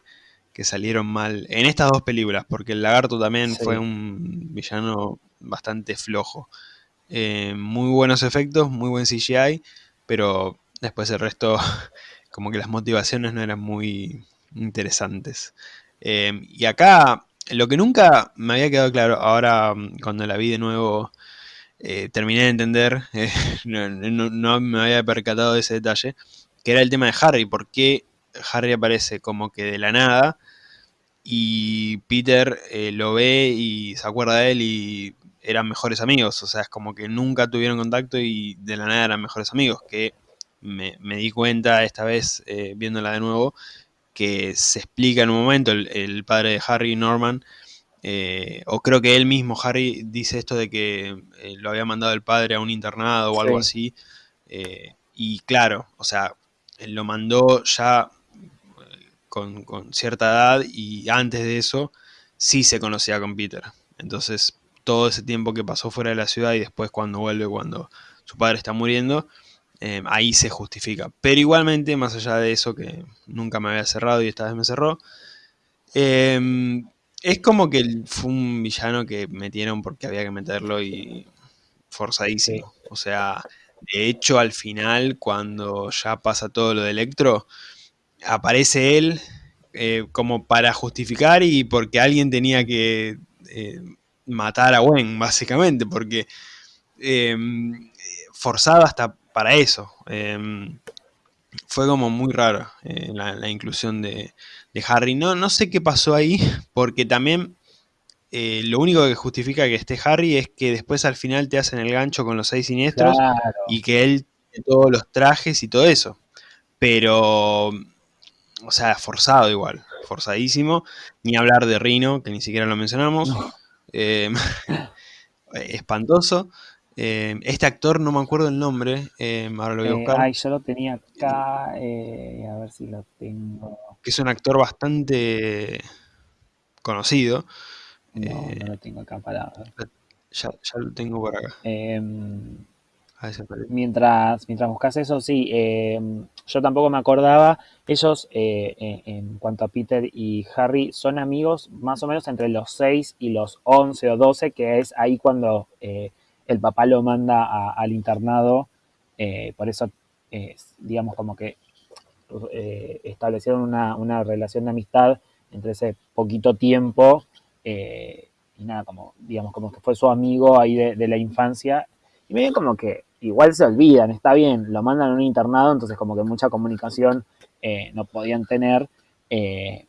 que, salieron mal en estas dos películas, porque el lagarto también sí. fue un villano bastante flojo. Em, muy buenos efectos, muy buen CGI, pero después el resto como que las motivaciones no eran muy interesantes. Eh, y acá, lo que nunca me había quedado claro, ahora mm, cuando la vi de nuevo, eh, terminé de entender, eh, no, me había percatado de ese detalle, que era el tema de Harry, por qué Harry aparece como que de la nada y Peter eh, lo ve y se acuerda de él y eran mejores amigos, o sea, es como que nunca tuvieron contacto y de la nada eran mejores amigos, que me, di cuenta esta vez, viéndola de nuevo, que se explica en un momento el, el padre de Harry, Norman, eh, o creo que él mismo, Harry, dice esto de que eh, lo había mandado el padre a un internado o sí. algo así. Eh, y claro, o sea, él lo mandó ya con, con, cierta edad y antes de eso sí se conocía con Peter. Entonces, todo ese tiempo que pasó fuera de la ciudad y después cuando vuelve, cuando su padre está muriendo, eh, ahí se justifica. Pero igualmente, más allá de eso, que nunca me había cerrado y esta vez me cerró, eh, es como que fue un villano que metieron porque había que meterlo y forzadísimo. O sea, de hecho, al final, cuando ya pasa todo lo de Electro, aparece él eh, como para justificar y porque alguien tenía que eh, matar a Gwen, básicamente, porque eh, forzado hasta para eso. Eh, fue como muy raro eh, la, la, inclusión de, de, Harry. No, no sé qué pasó ahí, porque también eh, lo único que justifica que esté Harry es que después al final te hacen el gancho con los seis siniestros claro. y que él tiene todos los trajes y todo eso. Pero, o sea, forzado igual, forzadísimo. Ni hablar de Rino, que ni siquiera lo mencionamos. No. Em, espantoso. Em, este actor no me acuerdo el nombre, em, ahora lo voy a Eh, buscar. ay, yo lo tenía acá, eh, a ver si lo tengo. Que es un actor bastante conocido. No, Eh, no lo tengo acá para ver. ya, ya lo tengo por acá. Em, A ver si aparece. mientras, mientras buscas eso, sí, em, yo tampoco me acordaba. Ellos, eh, en, en cuanto a Peter y Harry, son amigos más o menos entre los 6 y los 11 o 12, que es ahí cuando eh, el papá lo manda al internado. Eh, por eso, eh, digamos, como que eh, establecieron una, relación de amistad entre ese poquito tiempo. y nada, como, digamos, como que fue su amigo ahí de, la infancia. Y medio como que igual se olvidan, está bien, lo mandan a un internado, entonces como que mucha comunicación no podían tener.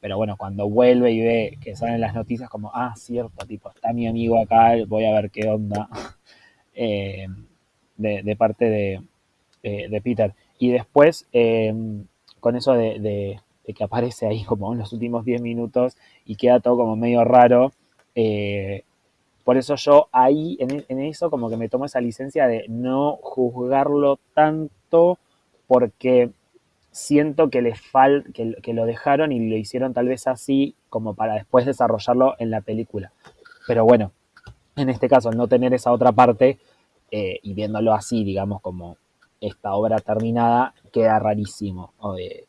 pero bueno, cuando vuelve y ve que salen las noticias, como, ah, cierto, tipo, está mi amigo acá, voy a ver qué onda. Eh, de, parte de, Peter. Y después, eh, con eso de, que aparece ahí como en los últimos 10 minutos y queda todo como medio raro, eh, por eso yo ahí, en, en, eso, como que me tomo esa licencia de no juzgarlo tanto porque siento que les fal que, lo dejaron y lo hicieron tal vez así como para después desarrollarlo en la película. Pero bueno, en este caso, no tener esa otra parte eh, y viéndolo así, digamos, como esta obra terminada, queda rarísimo. Eh,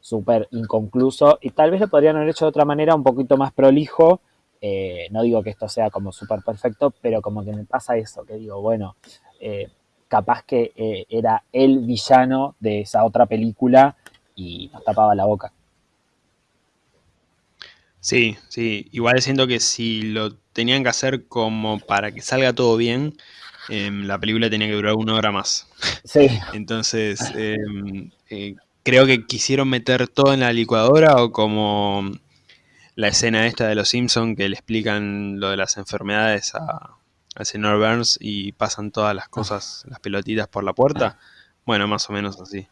súper inconcluso y tal vez lo podrían haber hecho de otra manera, un poquito más prolijo. Eh, no digo que esto sea como súper perfecto, pero como que me pasa eso, que digo, bueno, eh, capaz que era el villano de esa otra película y nos tapaba la boca. Sí, sí, igual siento que si lo tenían que hacer como para que salga todo bien, eh, la película tenía que durar una hora más. Sí. Entonces, eh, creo que quisieron meter todo en la licuadora o como la escena esta de los Simpsons que le explican lo de las enfermedades a, al señor Burns y pasan todas las cosas, las pelotitas por la puerta. Bueno, más o menos así.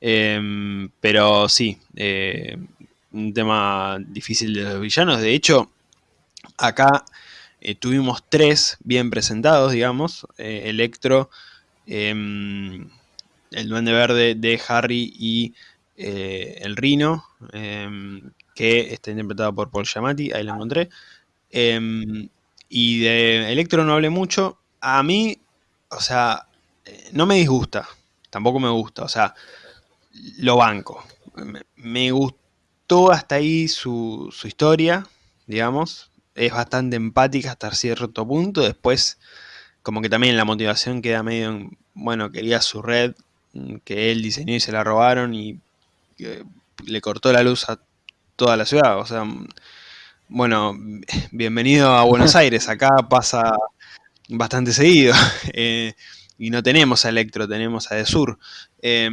Eh, pero sí, eh, un tema difícil de los villanos. De hecho, acá eh, tuvimos tres bien presentados, digamos. Eh, Electro, em, el Duende Verde de Harry y eh, el Rino, que está interpretado por Paul Giamatti, ahí lo encontré. Em, y de Electro no hablé mucho. A mí, o sea, no me disgusta, tampoco me gusta, o sea, lo banco. Me gustó hasta ahí su, su, historia, digamos. Es bastante empática hasta cierto punto. Después, como que también la motivación queda medio en, bueno, quería su red que él diseñó y se la robaron y le cortó la luz a toda la ciudad. O sea, bueno, bienvenido a Buenos Aires. Acá pasa bastante seguido. Eh, y no tenemos a Electro, tenemos a De Sur. Eh,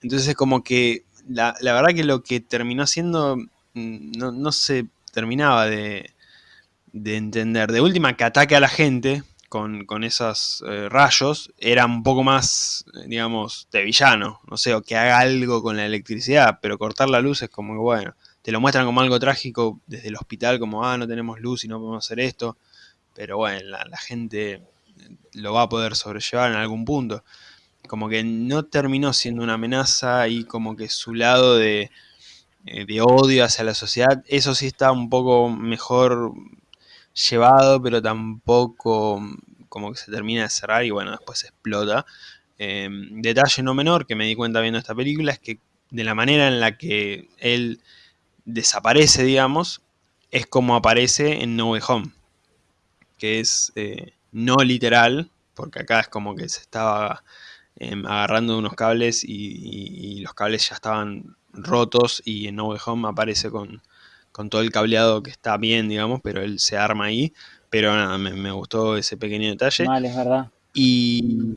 entonces es como que la, la, verdad que lo que terminó siendo no, no se terminaba de, de, entender. De última, que ataque a la gente con, con esos eh, rayos era un poco más, digamos, de villano. No sé, o que haga algo con la electricidad, pero cortar la luz es como que, bueno, te lo muestran como algo trágico desde el hospital, como, ah, no tenemos luz y no podemos hacer esto. Pero bueno, la, la gente lo va a poder sobrellevar en algún punto. Como que no terminó siendo una amenaza y como que su lado de, eh, de, odio hacia la sociedad, eso sí está un poco mejor llevado, pero tampoco como que se termina de cerrar y bueno, después explota. Eh, detalle no menor que me di cuenta viendo esta película es que de la manera en la que él desaparece, digamos, es como aparece en No Way Home. Que es eh, no literal, porque acá es como que se estaba eh, agarrando unos cables y, y, y, los cables ya estaban rotos y en No Way Home aparece con, con, todo el cableado que está bien, digamos, pero él se arma ahí. Pero nada, me, me gustó ese pequeño detalle. Mal, es verdad. Y,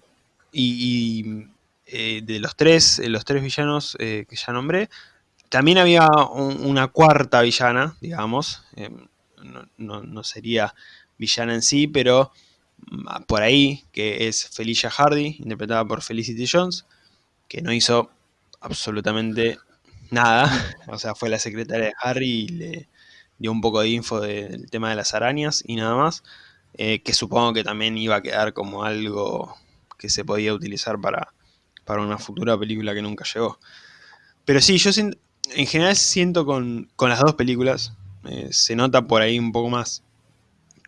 y eh, de los tres, los tres villanos eh, que ya nombré, también había un, una cuarta villana, digamos. Eh, no, no, no, sería villana en sí, pero mm, por ahí, que es Felicia Hardy, interpretada por Felicity Jones, que no hizo absolutamente nada. O sea, fue la secretaria de Harry y le dio un poco de info de, del tema de las arañas y nada más. eh, que supongo que también iba a quedar como algo que se podía utilizar para, para una futura película que nunca llegó. Pero sí, yo en general siento con, con las dos películas, eh, se nota por ahí un poco más.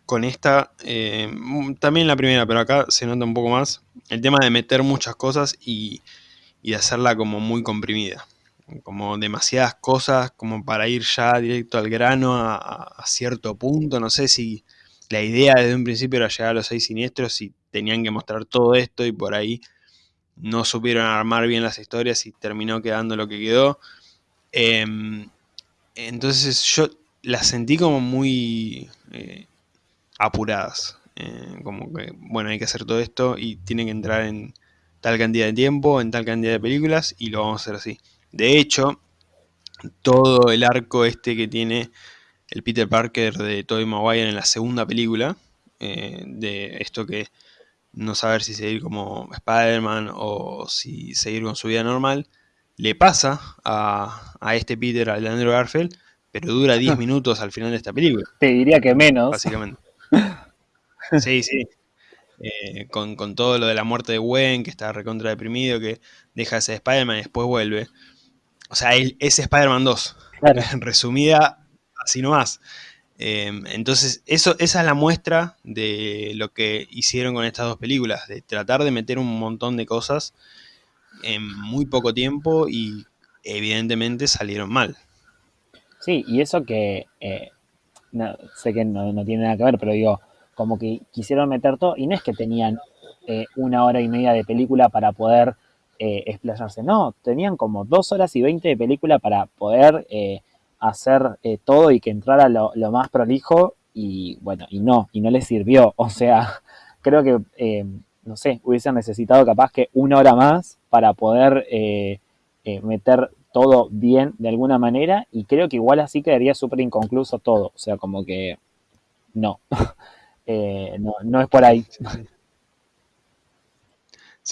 Con esta, eh, también la primera, pero acá se nota un poco más el tema de meter muchas cosas y, y hacerla como muy comprimida. Como demasiadas cosas como para ir ya directo al grano a, cierto punto. No sé si la idea desde un principio era llegar a los seis siniestros y tenían que mostrar todo esto y por ahí no supieron armar bien las historias y terminó quedando lo que quedó. Em, entonces yo las sentí como muy eh, apuradas. Eh, como que, bueno, hay que hacer todo esto y tiene que entrar en tal cantidad de tiempo, en tal cantidad de películas y lo vamos a hacer así. De hecho, todo el arco este que tiene el Peter Parker de Tobey Maguire en la segunda película, eh, de esto que no saber si seguir como Spider-Man o si seguir con su vida normal, le pasa a, a este Peter, a Andrew Garfield, pero dura 10 minutos al final de esta película. Te diría que menos. Básicamente. Sí, sí. Eh, con, con, todo lo de la muerte de Gwen, que está recontra deprimido, que deja ese Spider-Man y después vuelve. O sea, él, es Spider-Man 2. Claro. Resumida así nomás. Eh, entonces, eso, esa es la muestra de lo que hicieron con estas dos películas, de tratar de meter un montón de cosas en muy poco tiempo y evidentemente salieron mal. Sí, y eso que eh, no, sé que no, no, tiene nada que ver, pero digo, como que quisieron meter todo, y no es que tenían eh, una hora y media de película para poder eh, explayarse, no, tenían como dos horas y veinte de película para poder eh, hacer eh, todo y que entrara lo, más prolijo y bueno, y no, y no les sirvió. O sea, creo que, eh, no sé, hubiesen necesitado capaz que una hora más para poder meter todo bien de alguna manera y creo que igual así quedaría súper inconcluso todo. O sea, como que no, no, no, es por ahí.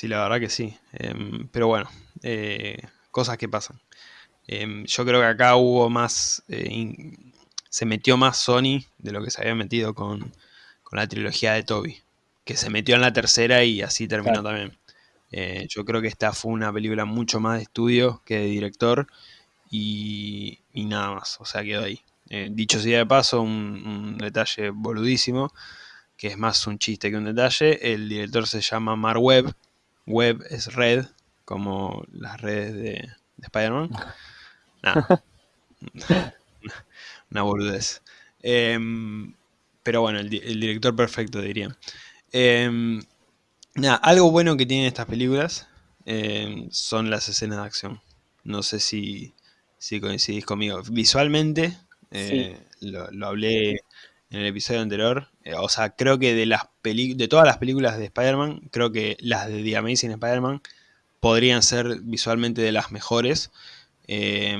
La verdad que sí. Em, pero bueno, eh, cosas que pasan. Eh, yo creo que acá hubo más. Eh, in, se metió más Sony de lo que se había metido con, con, la trilogía de Toby. Que se metió en la tercera y así terminó claro. también. Eh, yo creo que esta fue una película mucho más de estudio que de director. Y, y nada más. O sea, quedó ahí. Dicho sea de paso, un, un, detalle boludísimo. Que es más un chiste que un detalle. El director se llama Mark Webb. Webb es red, como las redes de, de Spider-Man. Nah. Una boludez. Eh, pero bueno, el, el, director perfecto, diría. Eh, nada, algo bueno que tienen estas películas eh, son las escenas de acción. No sé si, si coincidís conmigo. Visualmente, eh, sí. lo, lo, hablé en el episodio anterior. Eh, o sea, creo que de las de todas las películas de Spider-Man, creo que las de The Amazing Spider-Man podrían ser visualmente de las mejores. Eh,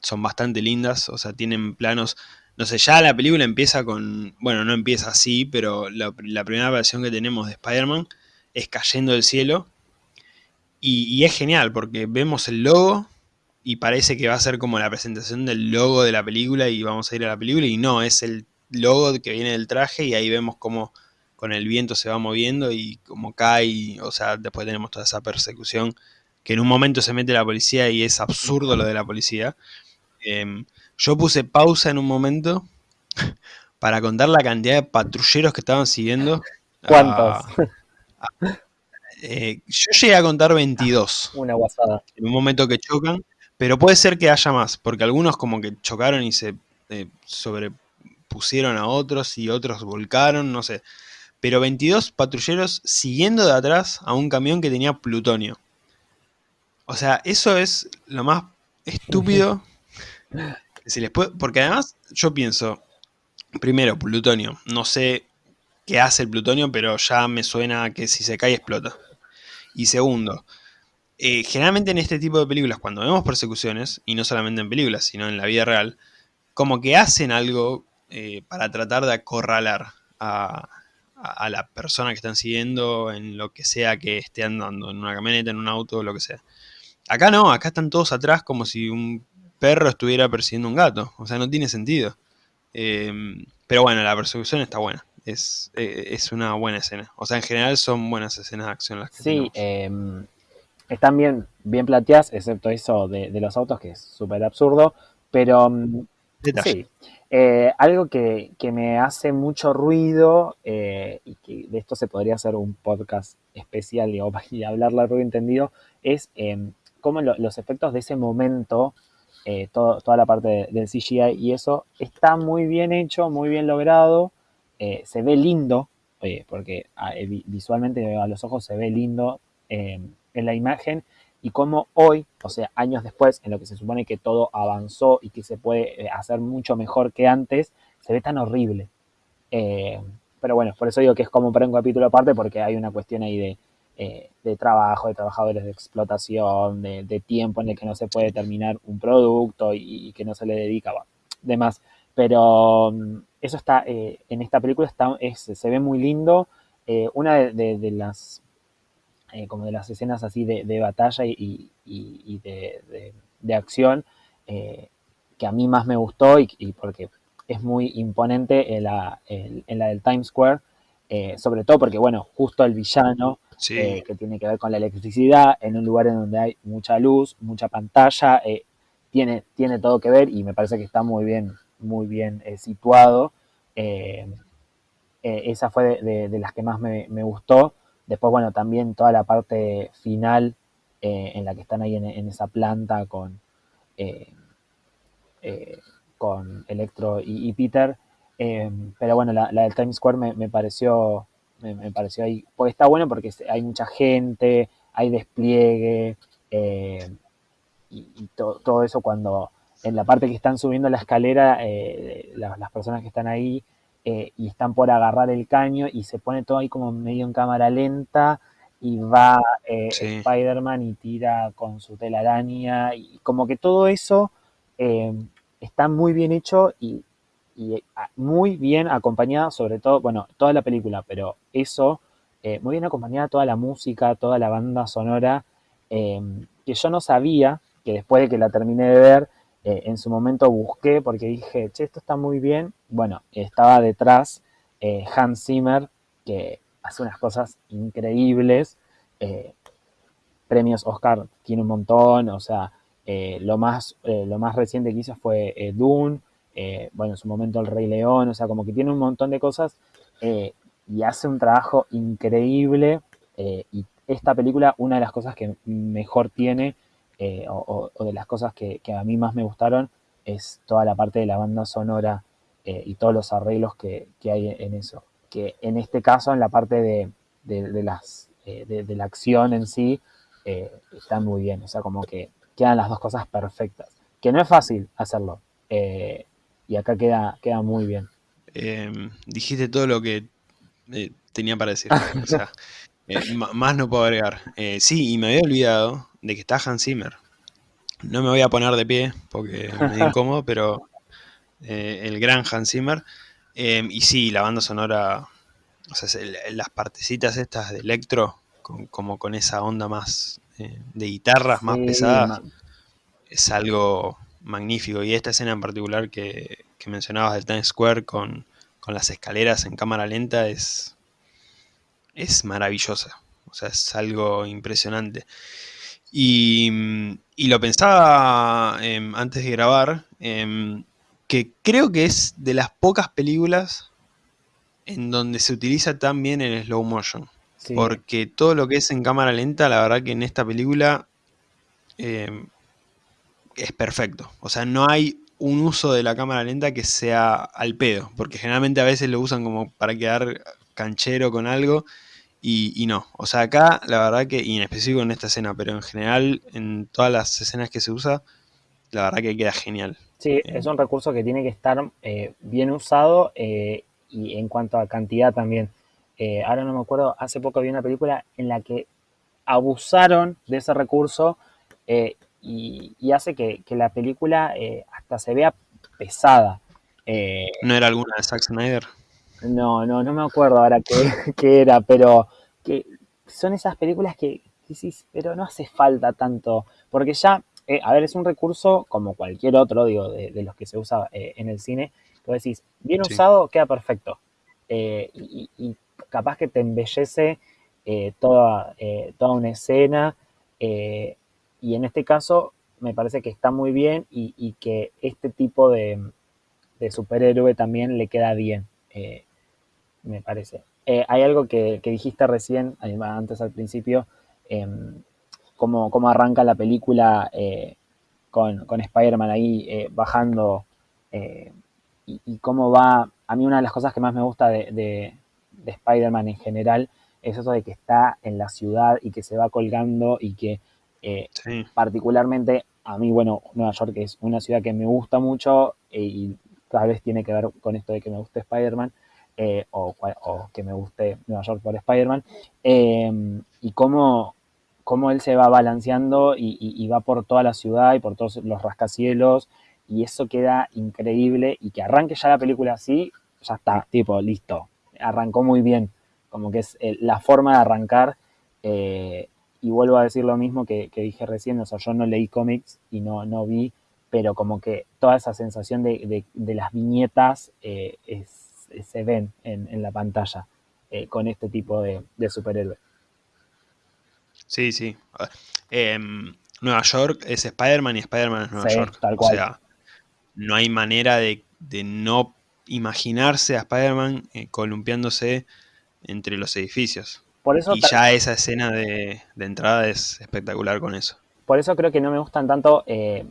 son bastante lindas, o sea, tienen planos, no sé, ya la película empieza con, bueno, no empieza así, pero la, la primera versión que tenemos de Spider-Man es cayendo del cielo, y, y, es genial, porque vemos el logo, y parece que va a ser como la presentación del logo de la película, y vamos a ir a la película, y no, es el logo que viene del traje, y ahí vemos cómo con el viento se va moviendo, y como cae, o sea, después tenemos toda esa persecución, que en un momento se mete la policía y es absurdo lo de la policía. Eh, yo puse pausa en un momento para contar la cantidad de patrulleros que estaban siguiendo. ¿Cuántos? A, a, eh, yo llegué a contar 22. Una guasada. En un momento que chocan, pero puede ser que haya más, porque algunos como que chocaron y se eh, sobrepusieron a otros y otros volcaron, no sé. Pero 22 patrulleros siguiendo de atrás a un camión que tenía plutonio. O sea, eso es lo más estúpido que se les puede... Porque además, yo pienso, primero, plutonio. No sé qué hace el plutonio, pero ya me suena que si se cae explota. Y segundo, eh, generalmente en este tipo de películas, cuando vemos persecuciones, y no solamente en películas, sino en la vida real, como que hacen algo eh, para tratar de acorralar a, a, la persona que están siguiendo en lo que sea que esté andando, en una camioneta, en un auto, lo que sea. Acá no, acá están todos atrás como si un perro estuviera persiguiendo un gato. O sea, no tiene sentido. Eh, pero bueno, la persecución está buena. es, eh, es una buena escena. O sea, en general son buenas escenas de acción las que Sí, eh, están bien, bien planteadas, excepto eso de, de los autos, que es súper absurdo, pero mm, sí. Eh, algo que, que, me hace mucho ruido, eh, y que de esto se podría hacer un podcast especial y, hablar largo y entendido, es eh, cómo lo, los efectos de ese momento, eh, todo, toda la parte de, del CGI y eso, está muy bien hecho, muy bien logrado, se ve lindo, porque ah, visualmente a los ojos se ve lindo en la imagen, y cómo hoy, o sea, años después, en lo que se supone que todo avanzó y que se puede eh, hacer mucho mejor que antes, se ve tan horrible. Eh, pero bueno, por eso digo que es como para un capítulo aparte, porque hay una cuestión ahí de, eh, de trabajo, de trabajadores de explotación, de, tiempo en el que no se puede terminar un producto y, que no se le dedica, bueno, demás. Pero mm, eso está, en esta película está, es, se ve muy lindo. Una de, las eh, como de las escenas así de, de batalla y, y, y de, de, acción, eh, que a mí más me gustó y, y porque es muy imponente en la, en, en la del Times Square, eh, sobre todo porque, bueno, justo el villano, sí. Que tiene que ver con la electricidad, en un lugar en donde hay mucha luz, mucha pantalla, tiene, tiene todo que ver y me parece que está muy bien, muy bien situado. esa fue de, de, las que más me, me gustó. Después, bueno, también toda la parte final eh, en la que están ahí en, esa planta con, eh, eh, con Electro y, Peter. Eh, pero bueno, la, del Times Square me, me pareció me, pareció ahí, pues está bueno porque hay mucha gente, hay despliegue y, y to, todo eso cuando en la parte que están subiendo la escalera, las, las personas que están ahí eh, y están por agarrar el caño y se pone todo ahí como medio en cámara lenta y va eh, sí. Spider-Man y tira con su telaraña y como que todo eso eh, está muy bien hecho y, y, muy bien acompañada, sobre todo, bueno, toda la película, pero eso, muy bien acompañada toda la música, toda la banda sonora, que yo no sabía, que después de que la terminé de ver, eh, en su momento busqué porque dije, che, esto está muy bien. Bueno, estaba detrás eh, Hans Zimmer, que hace unas cosas increíbles. Eh, premios Oscar tiene un montón, o sea, lo, más, lo más reciente que hizo fue Dune, bueno, en su momento El Rey León, o sea, como que tiene un montón de cosas y hace un trabajo increíble. y esta película, una de las cosas que mejor tiene eh, o, o, de las cosas que, que, a mí más me gustaron es toda la parte de la banda sonora eh, y todos los arreglos que, que, hay en eso. Que en este caso, en la parte de, de, de las, eh, de, de, la acción en sí, eh, están muy bien. O sea, como que quedan las dos cosas perfectas. Que no es fácil hacerlo. Y acá queda, queda muy bien. Em, dijiste todo lo que tenía para decir. o sea, más no puedo agregar. sí, y me había olvidado de que está Hans Zimmer. No me voy a poner de pie porque me incómodo, pero eh, el gran Hans Zimmer. Eh, y sí, la banda sonora, o sea, las partecitas estas de electro, con, como con esa onda más eh, de guitarras sí, más pesadas, man. es algo magnífico. Y esta escena en particular que, que mencionabas del Times Square con, con, las escaleras en cámara lenta es, es maravillosa. O sea, es algo impresionante. Y, y lo pensaba eh, antes de grabar, eh, que creo que es de las pocas películas en donde se utiliza tan bien el slow motion. Sí. Porque todo lo que es en cámara lenta, la verdad que en esta película eh, es perfecto. O sea, no hay un uso de la cámara lenta que sea al pedo. Porque generalmente a veces lo usan como para quedar canchero con algo y, y, no, o sea, acá la verdad que, y en específico en esta escena, pero en general en todas las escenas que se usa, la verdad que queda genial. Sí, eh. es un recurso que tiene que estar eh, bien usado eh, y en cuanto a cantidad también. Eh, ahora no me acuerdo, hace poco vi una película en la que abusaron de ese recurso y, y, hace que, que la película hasta se vea pesada. ¿No era alguna de Zack Snyder? No, no, no me acuerdo ahora qué, qué era, pero que son esas películas que decís, pero no hace falta tanto, porque ya, eh, a ver, es un recurso como cualquier otro, digo, de, de los que se usa eh, en el cine, que decís, bien sí. usado, queda perfecto. y, capaz que te embellece toda, toda una escena. y en este caso me parece que está muy bien y, que este tipo de, superhéroe también le queda bien, me parece. Hay algo que, dijiste recién, antes al principio, em, cómo, cómo, arranca la película con, con Spider-Man ahí eh, bajando eh, y, cómo va. A mí, una de las cosas que más me gusta de, de, Spider-Man en general es eso de que está en la ciudad y que se va colgando y que, eh, particularmente, a mí, bueno, Nueva York es una ciudad que me gusta mucho y tal vez tiene que ver con esto de que me guste Spider-Man. O, o, que me guste Nueva York por Spider-Man, y cómo, cómo él se va balanceando y, va por toda la ciudad y por todos los rascacielos y eso queda increíble y que arranque ya la película así, ya está, tipo, listo, arrancó muy bien, como que es eh, la forma de arrancar eh, y vuelvo a decir lo mismo que, dije recién, o sea, yo no leí cómics y no, no vi, pero como que toda esa sensación de, las viñetas eh, se ven en, la pantalla con este tipo de, de superhéroes. Sí, sí. Em, Nueva York es Spider-Man y Spider-Man es Nueva York. O sea, no hay manera de, no imaginarse a Spider-Man eh, columpiándose entre los edificios. Por eso y ya esa escena de, entrada es espectacular con eso. Por eso creo que no me gustan tanto eh,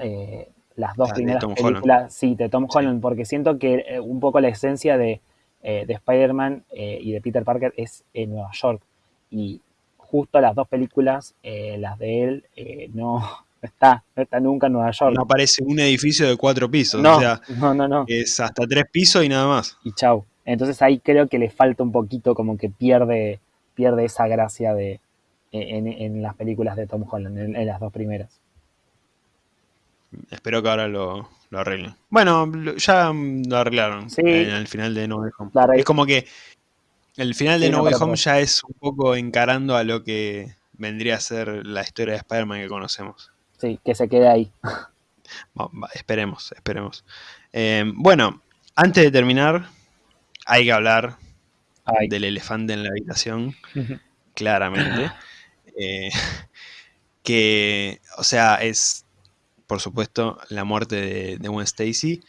eh, las dos primeras películas sí, de Tom Holland, porque siento que un poco la esencia de, de Spider-Man y de Peter Parker es en Nueva York. Y justo las dos películas, eh, las de él, eh, no, está, no está nunca en Nueva York. No aparece un edificio de cuatro pisos, no, o sea, no, no, no. es hasta tres pisos y nada más. Y chau. Entonces ahí creo que le falta un poquito, como que pierde, pierde esa gracia de en, las películas de Tom Holland, en, las dos primeras. Espero que ahora lo, arreglen. Bueno, ya lo arreglaron en el final de No Way Home. Es como que el final de No Way Home ya es un poco encarando a lo que vendría a ser la historia de Spider-Man que conocemos. Sí, que se quede ahí. esperemos, esperemos. Eh, bueno, antes de terminar, hay que hablar del elefante en la habitación, claramente. Eh, que, o sea, es, por supuesto, la muerte de, de Gwen Stacy.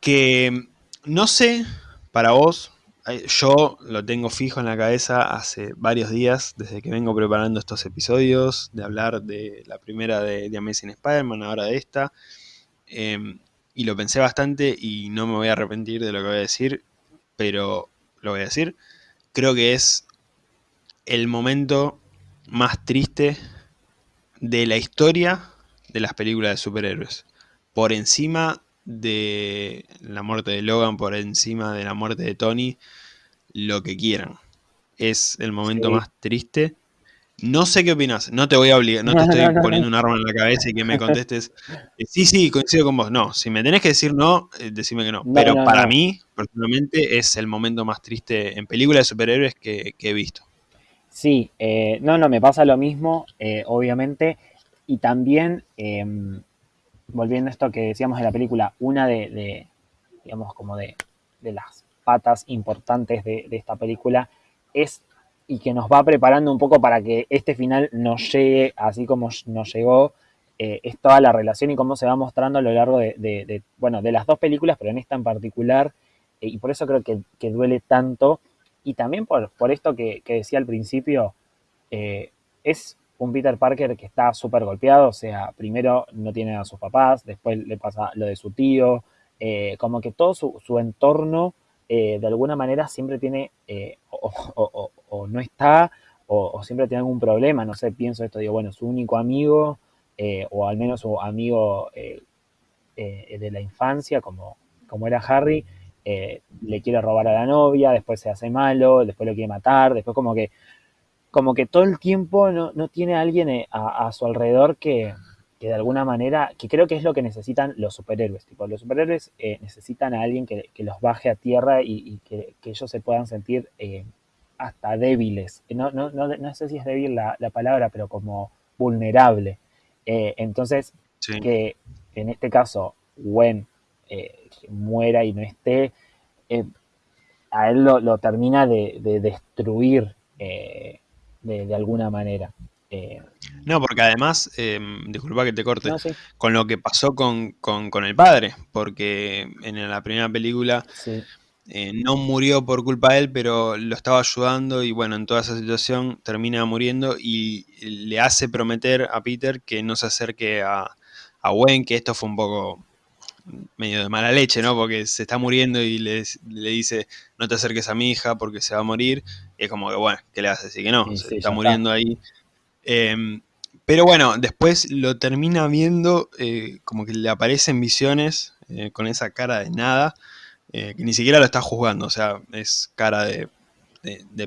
Que no sé, para vos, yo lo tengo fijo en la cabeza hace varios días, desde que vengo preparando estos episodios, de hablar de la primera de, Amazing Spider-Man, ahora de esta. Em, y lo pensé bastante y no me voy a arrepentir de lo que voy a decir, pero lo voy a decir. Creo que es el momento más triste de la historia de las películas de superhéroes. Por encima de la muerte de Logan, por encima de la muerte de Tony, lo que quieran. Es el momento más triste. No sé qué opinas, no te voy a obligar, no te estoy poniendo un arma en la cabeza y que me contestes, eh, sí, sí, coincido con vos. No, si me tenés que decir no, eh, decime que no. Pero para mí, personalmente, es el momento más triste en películas de superhéroes que, he visto. Sí, eh, no, no, me pasa lo mismo, obviamente. Y también, em, volviendo a esto que decíamos de la película, una de, digamos, como de, de las patas importantes de, esta película es y que nos va preparando un poco para que este final nos llegue así como nos llegó, eh, es toda la relación y cómo se va mostrando a lo largo de, bueno, de las dos películas, pero en esta en particular, eh, y por eso creo que, duele tanto, y también por, por esto que, decía al principio, eh, es un Peter Parker que está súper golpeado, o sea, primero no tiene a sus papás, después le pasa lo de su tío, como que todo su, entorno eh, de alguna manera siempre tiene eh, o, no está o, siempre tiene algún problema, no sé, pienso esto, digo, bueno, su único amigo eh, o al menos su amigo de la infancia, como, como era Harry, le quiere robar a la novia, después se hace malo, después lo quiere matar, después como que como que todo el tiempo no, no tiene a alguien a su alrededor que, que de alguna manera, que creo que es lo que necesitan los superhéroes. Tipo, los superhéroes eh, necesitan a alguien que, los baje a tierra y, que, ellos se puedan sentir eh, hasta débiles. No, no, no, no, sé si es débil la, palabra, pero como vulnerable. Eh, entonces, que en este caso Gwen muera y no esté, a él lo, termina de, destruir eh, de, alguna manera. Eh, no, porque además, disculpa que te corte, con lo que pasó con, el padre, porque en la primera película no murió por culpa de él, pero lo estaba ayudando y bueno, en toda esa situación termina muriendo y le hace prometer a Peter que no se acerque a, a Gwen, que esto fue un poco medio de mala leche, ¿no? Porque se está muriendo y le, dice, no te acerques a mi hija porque se va a morir. Y es como que, bueno, ¿qué le hace? Así que no, se está muriendo ahí. Em, pero bueno, después lo termina viendo, eh, como que le aparecen visiones eh, con esa cara de nada, eh, que ni siquiera lo está juzgando, o sea, es cara de,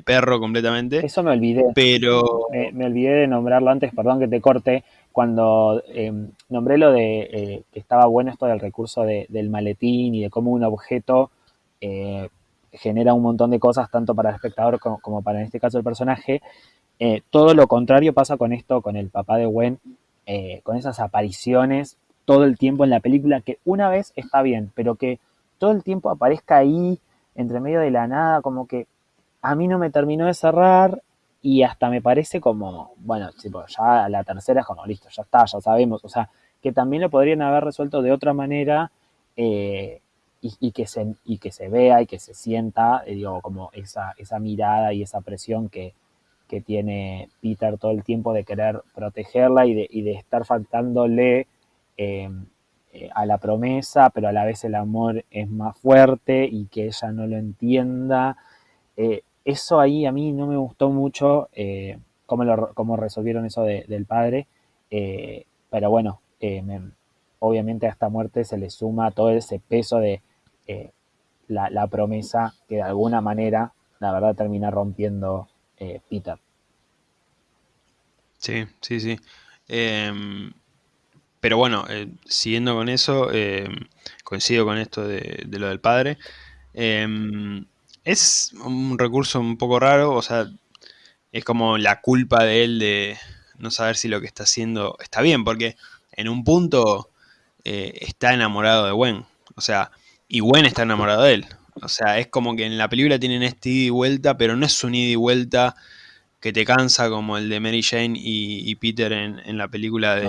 perro completamente. Eso me olvidé. Pero... me olvidé de nombrarlo antes, perdón que te corte, cuando nombré lo de eh, que estaba bueno esto del recurso del maletín y de cómo un objeto eh, genera un montón de cosas tanto para el espectador como, para en este caso el personaje, eh, todo lo contrario pasa con esto, con el papá de Gwen, con esas apariciones todo el tiempo en la película, que una vez está bien, pero que todo el tiempo aparezca ahí, entre medio de la nada, como que a mí no me terminó de cerrar y hasta me parece como, bueno, ya la tercera es como, listo, ya está, ya sabemos, o sea, que también lo podrían haber resuelto de otra manera eh, y, que se, y que se vea y que se sienta, eh, digo, como esa, esa mirada y esa presión que, tiene Peter todo el tiempo de querer protegerla y de, y de estar faltándole eh, a la promesa, pero a la vez el amor es más fuerte y que ella no lo entienda. Eso ahí a mí no me gustó mucho eh, cómo, resolvieron eso del padre, eh, pero bueno, eh, obviamente a esta muerte se le suma todo ese peso de la, promesa que de alguna manera, la verdad, termina rompiendo Peter. Sí, sí, sí. Em, pero bueno, siguiendo con eso, em, coincido con esto de, lo del padre. Em, es un recurso un poco raro, o sea, es como la culpa de él de no saber si lo que está haciendo está bien, porque en un punto eh, está enamorado de Gwen, o sea, y Gwen está enamorado de él. O sea, es como que en la película tienen este ida y vuelta, pero no es un ida y vuelta que te cansa como el de Mary Jane y, Peter en, la película de.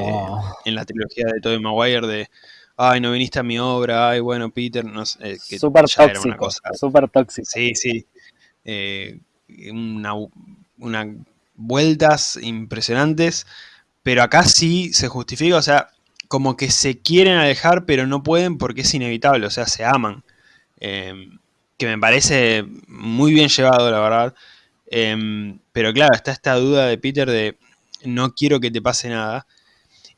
en la trilogía de Tobey Maguire de ay, no viniste a mi obra, ay, bueno, Peter, no sé, eh, que super tóxico, Súper tóxico. Sí, sí. Eh, una, vueltas impresionantes, pero acá sí se justifica, o sea, como que se quieren alejar, pero no pueden porque es inevitable, o sea, se aman. Em, que me parece muy bien llevado, la verdad. Em, pero claro, está esta duda de Peter de no quiero que te pase nada.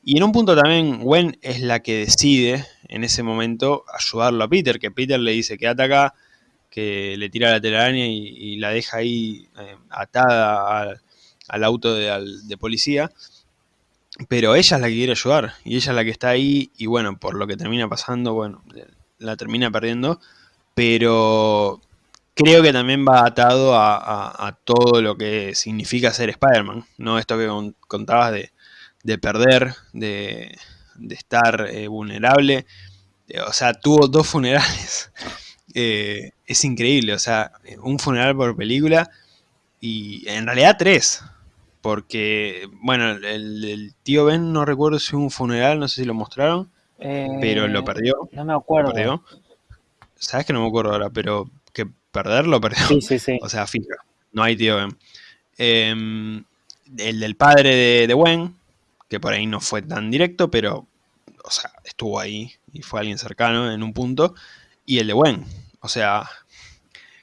Y en un punto también Gwen es la que decide en ese momento ayudarlo a Peter, que Peter le dice quédate acá, que le tira la telaraña y, la deja ahí eh, atada al, auto de, policía. Pero ella es la que quiere ayudar y ella es la que está ahí y bueno, por lo que termina pasando, bueno, la termina perdiendo. Pero creo que también va atado a, todo lo que significa ser Spider-Man, ¿no? Esto que contabas de, de perder, de, estar eh, vulnerable. Eh, o sea, tuvo dos funerales. Eh, es increíble, o sea, un funeral por película y en realidad tres. Porque, bueno, el, tío Ben no recuerdo si hubo un funeral, no sé si lo mostraron, pero lo perdió. No me acuerdo. Sabes que no me acuerdo ahora, pero que perderlo perdió. Sí, sí, sí. O sea, fija, no hay tío Ben. Em, el del padre de, de Gwen, que por ahí no fue tan directo, pero, o sea, estuvo ahí y fue alguien cercano en un punto, y el de Gwen, o sea,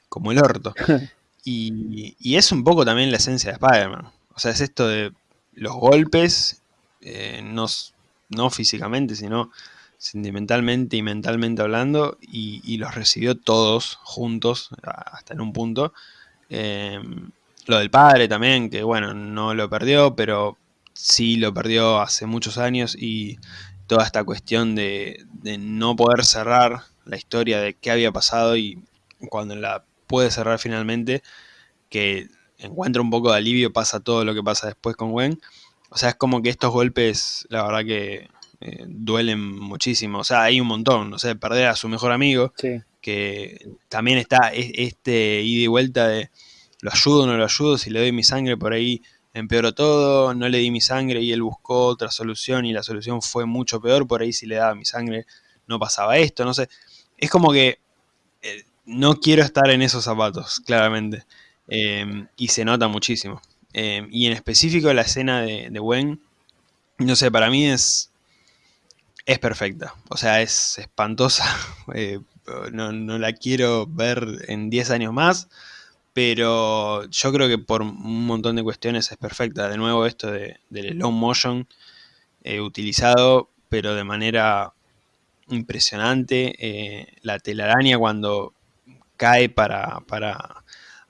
como el orto. Y, es un poco también la esencia de Spider-Man, o sea, es esto de los golpes, eh, no, no físicamente, sino sentimentalmente y mentalmente hablando, y, los recibió todos juntos, hasta en un punto. Eh, lo del padre también, que bueno, no lo perdió, pero sí lo perdió hace muchos años y toda esta cuestión de, no poder cerrar la historia de qué había pasado y cuando la puede cerrar finalmente, que encuentra un poco de alivio, pasa todo lo que pasa después con Gwen. O sea, es como que estos golpes, la verdad que eh, duelen muchísimo. O sea, hay un montón, no sé, perder a su mejor amigo, que también está este ida y vuelta de lo ayudo o no lo ayudo, si le doy mi sangre por ahí empeoró todo, no le di mi sangre y él buscó otra solución y la solución fue mucho peor, por ahí si le daba mi sangre no pasaba esto, no sé. Es como que eh, no quiero estar en esos zapatos, claramente. Em, y se nota muchísimo. Em, y en específico la escena de, de Gwen, no sé, para mí es, es perfecta. O sea, es espantosa. Eh, no, no, la quiero ver en 10 años más. Pero yo creo que por un montón de cuestiones es perfecta. De nuevo, esto de, del long motion eh, utilizado, pero de manera impresionante. Eh, la telaraña cuando cae para, para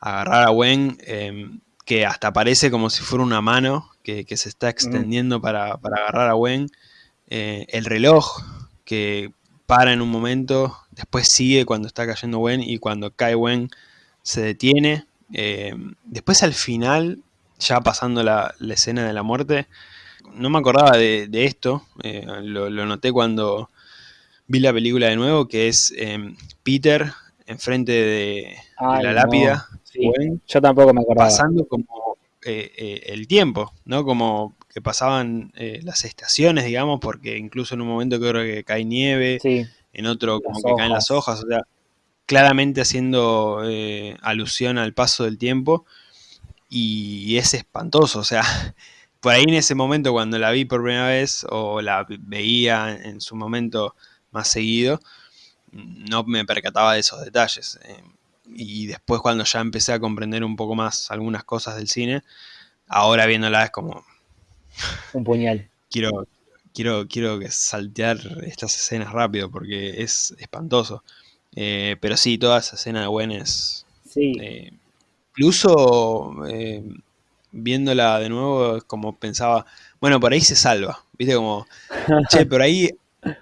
agarrar a Gwen, em, que hasta parece como si fuera una mano que, se está extendiendo para, para, agarrar a Gwen. Eh, el reloj que para en un momento, después sigue cuando está cayendo Gwen y cuando cae Gwen se detiene. Em, después al final, ya pasando la, escena de la muerte, no me acordaba de, esto, eh, lo, noté cuando vi la película de nuevo, que es em, Peter enfrente de, la lápida. Yo tampoco me acordaba. Pasando como eh, eh, el tiempo, ¿no? Como que pasaban eh, las estaciones, digamos, porque incluso en un momento creo que cae nieve, en otro como que caen las hojas, o sea, claramente haciendo alusión al paso del tiempo y es espantoso, o sea, por ahí en ese momento cuando la vi por primera vez o la veía en su momento más seguido, no me percataba de esos detalles. Eh, y después cuando ya empecé a comprender un poco más algunas cosas del cine, ahora viéndola es como... Un puñal. quiero, quiero, quiero saltear estas escenas rápido porque es espantoso. Eh, pero sí, toda esa escena de Gwen es... Sí. Eh, incluso viéndola de nuevo, como pensaba, bueno, por ahí se salva. Viste como, che, por ahí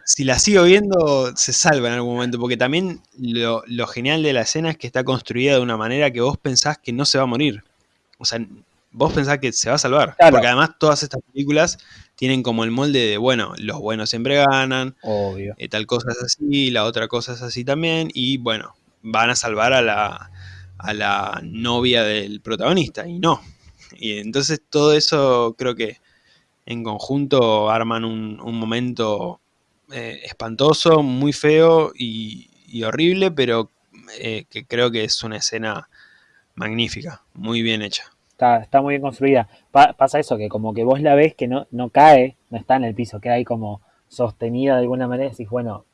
si la sigo viendo, se salva en algún momento, porque también lo, genial de la escena es que está construida de una manera que vos pensás que no se va a morir. O sea, vos pensás que se va a salvar. Porque además todas estas películas tienen como el molde de, bueno, los buenos siempre ganan, Obvio. Eh, tal cosa es así, la otra cosa es así también, y bueno, van a salvar a la, a la novia del protagonista, y no. Y entonces todo eso creo que en conjunto arman un, un momento eh, espantoso, muy feo y, horrible, pero eh, que creo que es una escena magnífica, muy bien hecha. Está, muy bien construida. pasa eso, que como que vos la ves que no, cae, no está en el piso, queda ahí como sostenida de alguna manera y decís, bueno,